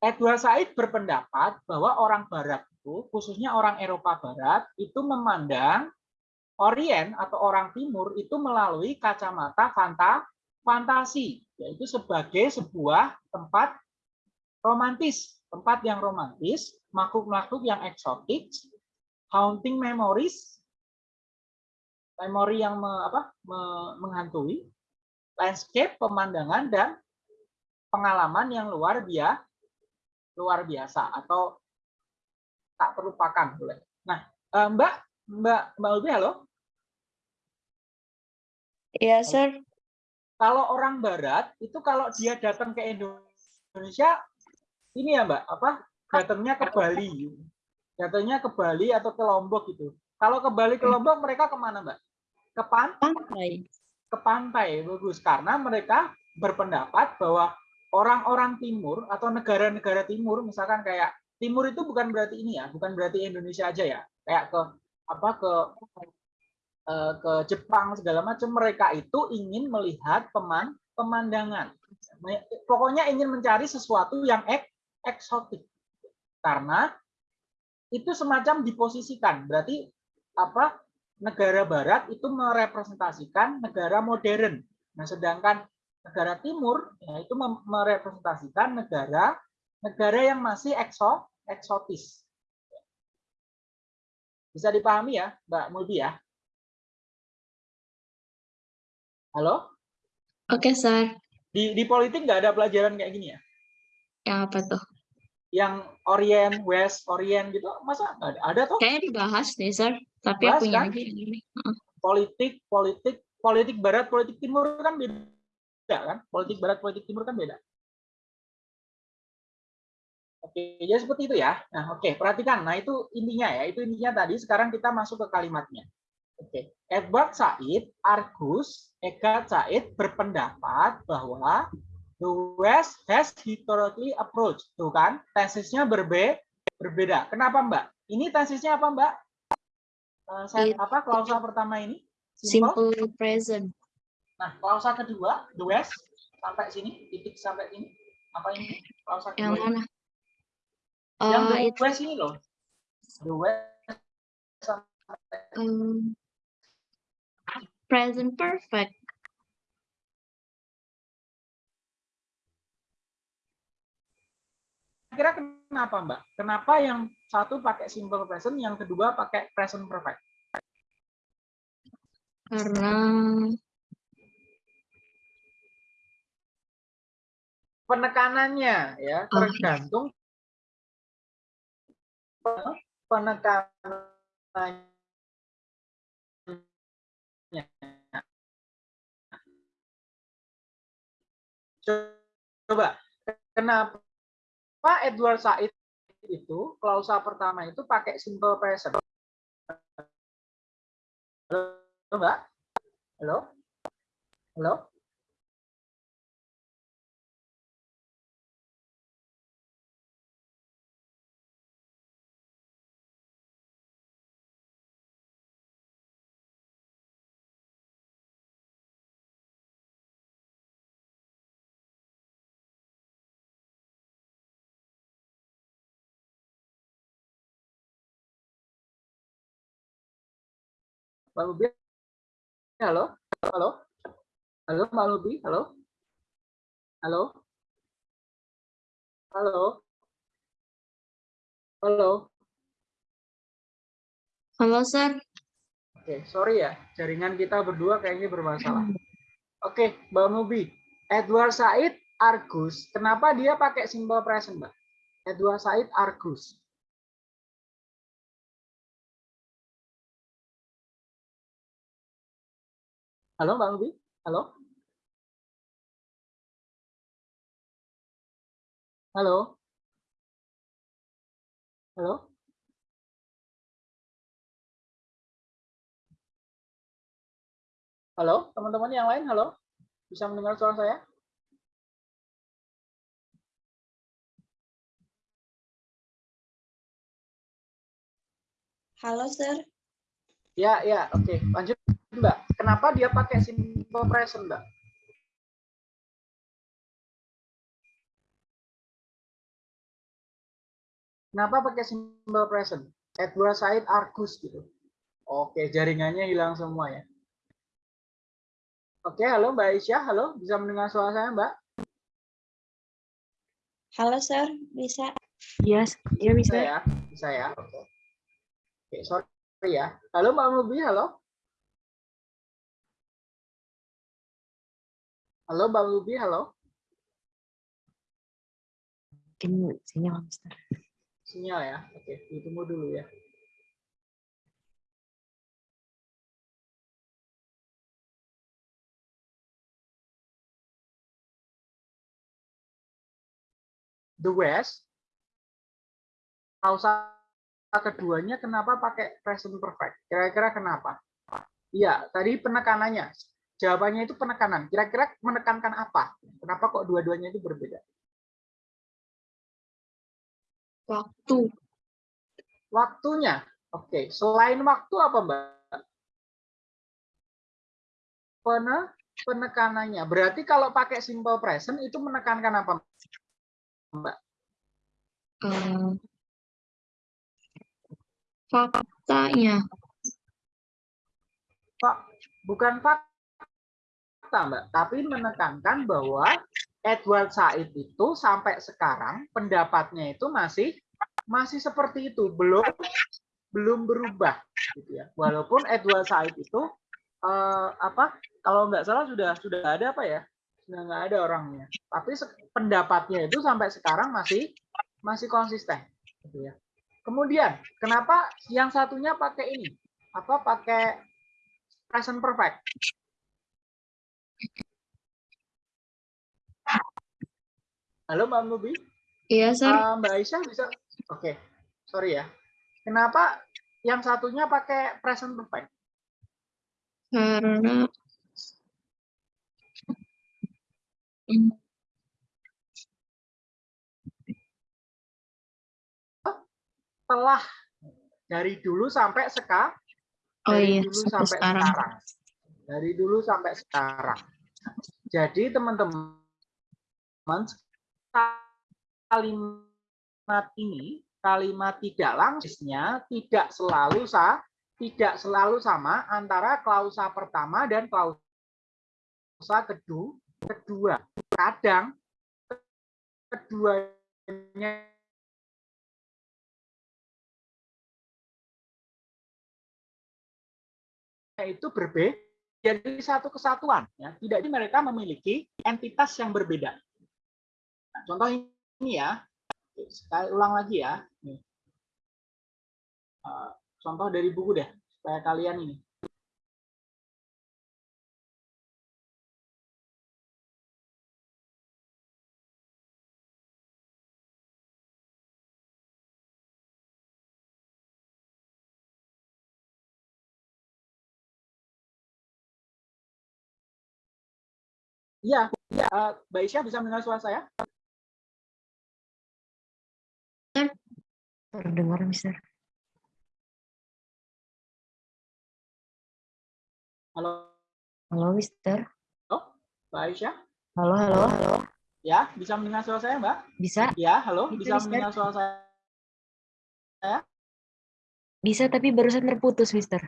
Speaker 1: Edward Said berpendapat bahwa orang Barat itu, khususnya orang Eropa Barat, itu memandang Orient atau orang Timur itu melalui kacamata fanta, fantasi, yaitu sebagai sebuah tempat romantis, tempat yang romantis, makhluk-makhluk yang eksotik, haunting memories, memori yang me, apa, me, menghantui, landscape, pemandangan, dan pengalaman yang luar biasa, luar biasa atau tak terlupakan boleh. Nah, eh, Mbak, Mbak, Mbak Ulbi, halo.
Speaker 4: Ya, sir.
Speaker 1: Kalau orang Barat itu kalau dia datang ke Indonesia, ini ya Mbak, apa? Datangnya ke Bali, datangnya ke Bali atau ke Lombok gitu. Kalau ke Bali ke Lombok mereka ke mana Mbak? Ke pan
Speaker 4: Pantai.
Speaker 1: ke pantai bagus karena mereka berpendapat bahwa orang-orang timur atau negara-negara timur misalkan kayak timur itu bukan berarti ini ya bukan berarti Indonesia aja ya kayak ke apa ke eh, ke Jepang segala macam mereka itu ingin melihat peman pemandangan pokoknya ingin mencari sesuatu yang ek, eksotik karena itu semacam diposisikan berarti apa negara barat itu merepresentasikan negara modern. Nah, sedangkan negara timur ya, itu merepresentasikan negara negara yang masih ekso, eksotis. Bisa dipahami ya, Mbak Mulbi ya? Halo?
Speaker 3: Oke, Sir.
Speaker 1: Di, di politik nggak ada pelajaran kayak gini ya?
Speaker 3: Yang apa tuh?
Speaker 1: Yang Orient, West, Orient gitu, masa ada? Ada tuh?
Speaker 3: Kayaknya dibahas deh, Sir. Tapi
Speaker 1: Dibahas,
Speaker 3: aku punya
Speaker 1: kan?
Speaker 3: ini.
Speaker 1: Politik, politik, politik barat, politik timur kan beda kan? Politik barat, politik timur kan beda. Oke, jadi seperti itu ya. Nah, oke, perhatikan. Nah, itu intinya ya. Itu intinya tadi. Sekarang kita masuk ke kalimatnya. Oke, Edward Said, Argus, Eka Said berpendapat bahwa the West has historically approached. Tuh kan, tesisnya berbe berbeda. Kenapa, Mbak? Ini tesisnya apa, Mbak? Eh, saya,
Speaker 3: It-
Speaker 1: apa klausa pertama ini? Simple.
Speaker 3: Simple present.
Speaker 1: Nah, klausa kedua, the West sampai sini, titik sampai ini. Apa ini? Klausa kedua.
Speaker 3: Yang mana?
Speaker 1: Yang
Speaker 3: Oh,
Speaker 1: the
Speaker 3: itu
Speaker 1: West ini loh. The West sampai
Speaker 3: um, present perfect.
Speaker 1: Kira kenapa Mbak? Kenapa yang satu pakai simple present, yang kedua pakai present perfect?
Speaker 3: Karena
Speaker 1: Penekanannya ya
Speaker 3: Oh.
Speaker 1: tergantung pe- penekanannya. Coba kenapa Edward Said itu klausa pertama itu pakai simple present? Halo, Mbak? Halo? Halo? Mbak Lubi? Halo? Halo? Halo, Mbak Lubi? Halo? Halo? Halo? Halo?
Speaker 3: Halo, Sir.
Speaker 1: Oke, sorry ya, jaringan kita berdua kayaknya bermasalah. Oke, Mbak Mubi. Edward Said Argus, kenapa dia pakai simple present, Mbak? Edward Said Argus. Halo, Mbak Lubi? Halo? Halo? Halo? Halo, teman-teman yang lain, halo? Bisa mendengar suara saya?
Speaker 4: Halo, Sir.
Speaker 1: Ya, ya, oke. Lanjut, Mbak. Kenapa dia pakai simple present, Mbak? Kenapa pakai simple present? Edward Said Argus gitu. Oke, jaringannya hilang semua ya. Oke, halo Mbak Aisyah. Halo, bisa mendengar suara saya, Mbak?
Speaker 4: Halo, Sir. Bisa?
Speaker 2: Iya, iya
Speaker 1: Bisa
Speaker 2: bisa.
Speaker 1: ya? Bisa ya? Oke. Oke, sorry ya. Halo Mbak Mubi, halo? Halo Mbak Mubi, halo?
Speaker 2: Mungkin sinyal, Mister.
Speaker 1: Sinyal ya? Oke, ditunggu dulu ya. The West, pausa keduanya kenapa pakai present perfect? Kira-kira kenapa? Iya, tadi penekanannya. Jawabannya itu penekanan. Kira-kira menekankan apa? Kenapa kok dua-duanya itu berbeda?
Speaker 3: Waktu.
Speaker 1: Waktunya. Oke, selain waktu apa, Mbak? Pene, penekanannya. Berarti kalau pakai simple present itu menekankan apa, Mbak?
Speaker 3: eh, faktanya.
Speaker 1: Pak, bukan fakta, Mbak, tapi menekankan bahwa Edward Said itu sampai sekarang pendapatnya itu masih masih seperti itu, belum belum berubah gitu ya. Walaupun Edward Said itu eh, apa? Kalau nggak salah sudah sudah ada apa ya? Sudah nggak ada orangnya. Tapi pendapatnya itu sampai sekarang masih masih konsisten gitu ya. Kemudian, kenapa yang satunya pakai ini? Apa pakai present perfect? Halo Mbak Mubi,
Speaker 3: Iya, Sir.
Speaker 1: Eh, Mbak Aisyah bisa? Oke, sorry ya. Kenapa yang satunya pakai present perfect?
Speaker 3: Karena
Speaker 1: Telah dari dulu sampai sekarang.
Speaker 3: oh
Speaker 1: Dari
Speaker 3: iya,
Speaker 1: dulu
Speaker 3: sampai
Speaker 1: sampai
Speaker 3: sekarang.
Speaker 1: sekarang. Dari dulu sampai sekarang. Jadi teman-teman kalimat ini kalimat tidak langsungnya tidak selalu sa tidak selalu sama antara klausa pertama dan klausa kedua kedua. Kadang keduanya itu berbeda jadi satu kesatuan ya. Tidak mereka memiliki entitas yang berbeda contoh ini ya saya ulang lagi ya Nih. Eh, contoh dari buku deh supaya kalian ini Iya, iya. Eh, Mbak Isya bisa mendengar suara saya?
Speaker 2: Terdengar, Mister.
Speaker 1: Halo,
Speaker 2: Halo, Mister.
Speaker 1: Mbak Aisyah?
Speaker 2: Halo, halo, halo.
Speaker 1: Ya, bisa mendengar suara saya, Mbak?
Speaker 2: Bisa?
Speaker 1: Ya, halo,
Speaker 2: Bisa,
Speaker 1: bisa
Speaker 2: Mister.
Speaker 1: mendengar suara saya?
Speaker 2: Bisa, tapi barusan terputus, Mister.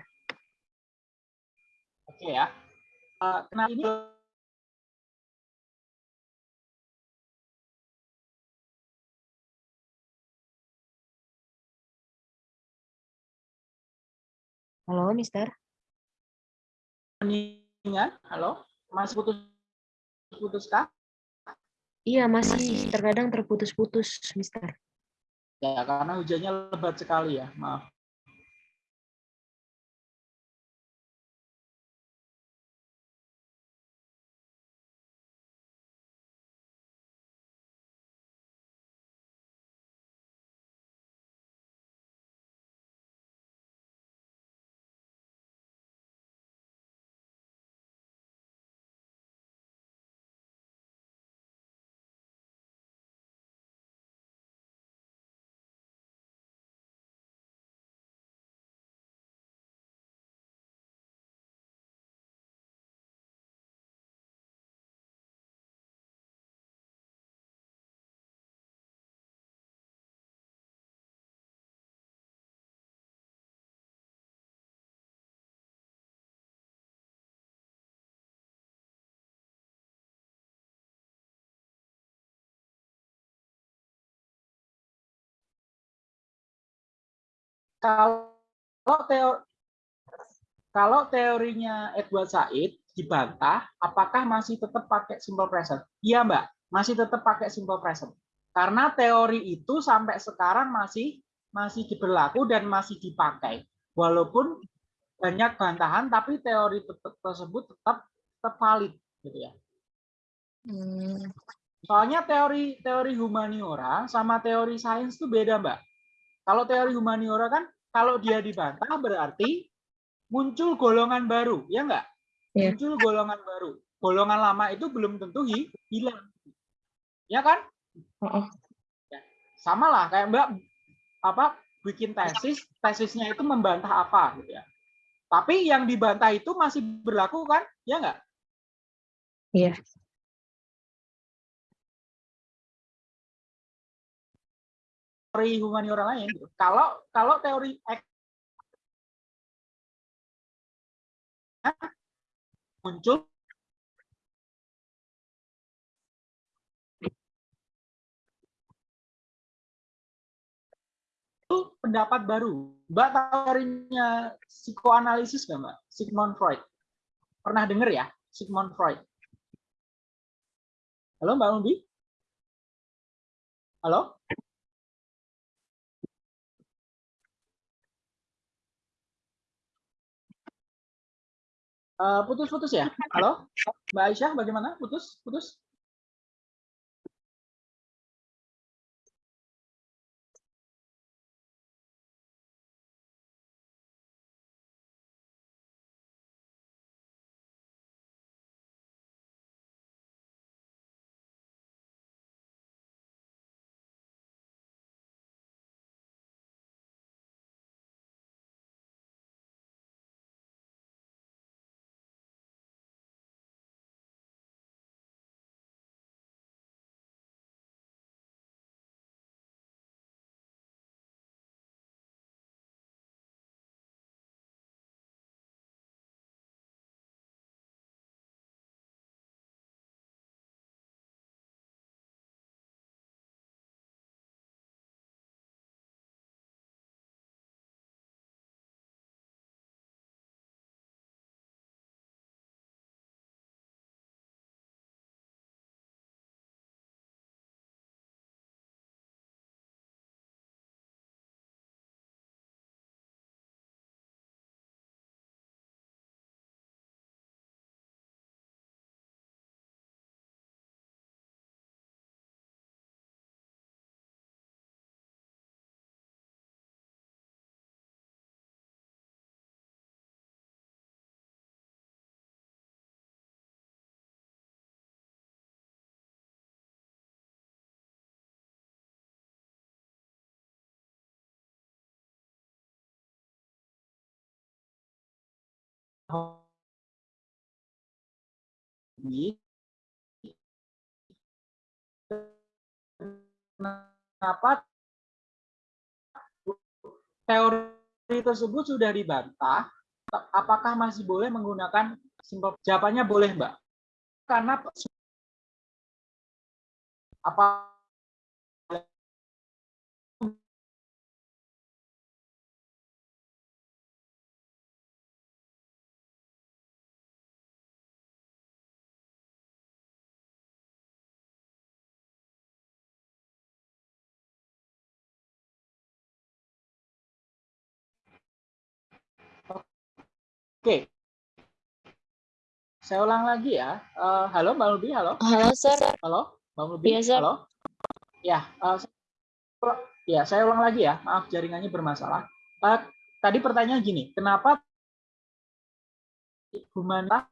Speaker 1: Oke ya. Eh, kenapa ini?
Speaker 2: Halo, Mister.
Speaker 1: Halo, masih putus putus kah?
Speaker 2: Iya, masih terkadang terputus-putus, Mister.
Speaker 1: Ya, karena hujannya lebat sekali ya, maaf. Kalau teori kalau teorinya Edward Said dibantah, apakah masih tetap pakai simple present? Iya, Mbak, masih tetap pakai simple present. Karena teori itu sampai sekarang masih masih diberlaku dan masih dipakai. Walaupun banyak bantahan, tapi teori tersebut tetap tetap valid, gitu ya.
Speaker 4: Hmm.
Speaker 1: Soalnya teori teori humaniora sama teori sains itu beda, Mbak. Kalau teori humaniora kan kalau dia dibantah berarti muncul golongan baru, ya enggak?
Speaker 4: Iya.
Speaker 1: Muncul golongan baru. Golongan lama itu belum tentu hi- hilang. Ya kan? Ya. Sama lah kayak Mbak apa bikin tesis, tesisnya itu membantah apa gitu ya. Tapi yang dibantah itu masih berlaku kan? Ya enggak?
Speaker 4: Iya.
Speaker 1: Teori humaniora lain. gitu. Kalau kalau teori muncul pendapat baru. Mbak teorinya psikoanalisis nggak Mbak? Sigmund Freud. Pernah dengar ya? Sigmund Freud. Halo Mbak Umbi? Halo? Eh, Putus-putus ya? [LAUGHS] Halo? Mbak Aisyah bagaimana? Putus? Putus? Ini kenapa teori tersebut sudah dibantah? Apakah masih boleh menggunakan simple? Jawabannya boleh, Mbak. Karena apa Oke. Saya ulang lagi ya. Eh, halo Mbak Lubi, halo.
Speaker 4: Halo, Sir.
Speaker 1: Halo, Bang Lubi.
Speaker 4: Iya, Sir.
Speaker 1: Halo. Ya, saya- ya saya ulang lagi ya. Maaf jaringannya bermasalah. Eh, tadi pertanyaan gini, kenapa humanitas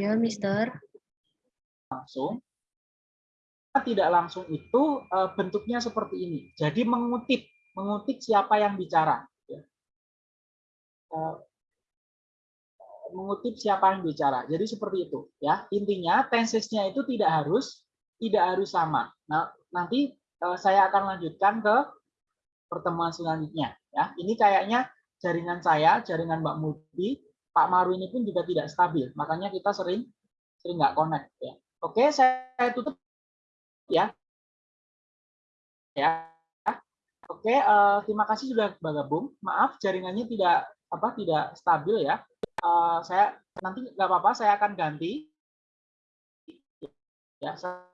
Speaker 2: Ya, Mister.
Speaker 1: langsung tidak langsung itu eh, bentuknya seperti ini. Jadi mengutip, mengutip siapa yang bicara. ya. Eh, mengutip siapa yang bicara. Jadi seperti itu, ya. Intinya tensesnya itu tidak harus tidak harus sama. Nah, nanti eh, saya akan lanjutkan ke pertemuan selanjutnya. Ya, ini kayaknya jaringan saya, jaringan Mbak Mudi, Pak Maru ini pun juga tidak stabil. Makanya kita sering sering nggak connect. Ya. Oke, saya tutup ya. Ya. Oke, eh, terima kasih sudah bergabung. Maaf jaringannya tidak apa tidak stabil ya. Eh, saya nanti nggak apa-apa, saya akan ganti. Ya, saya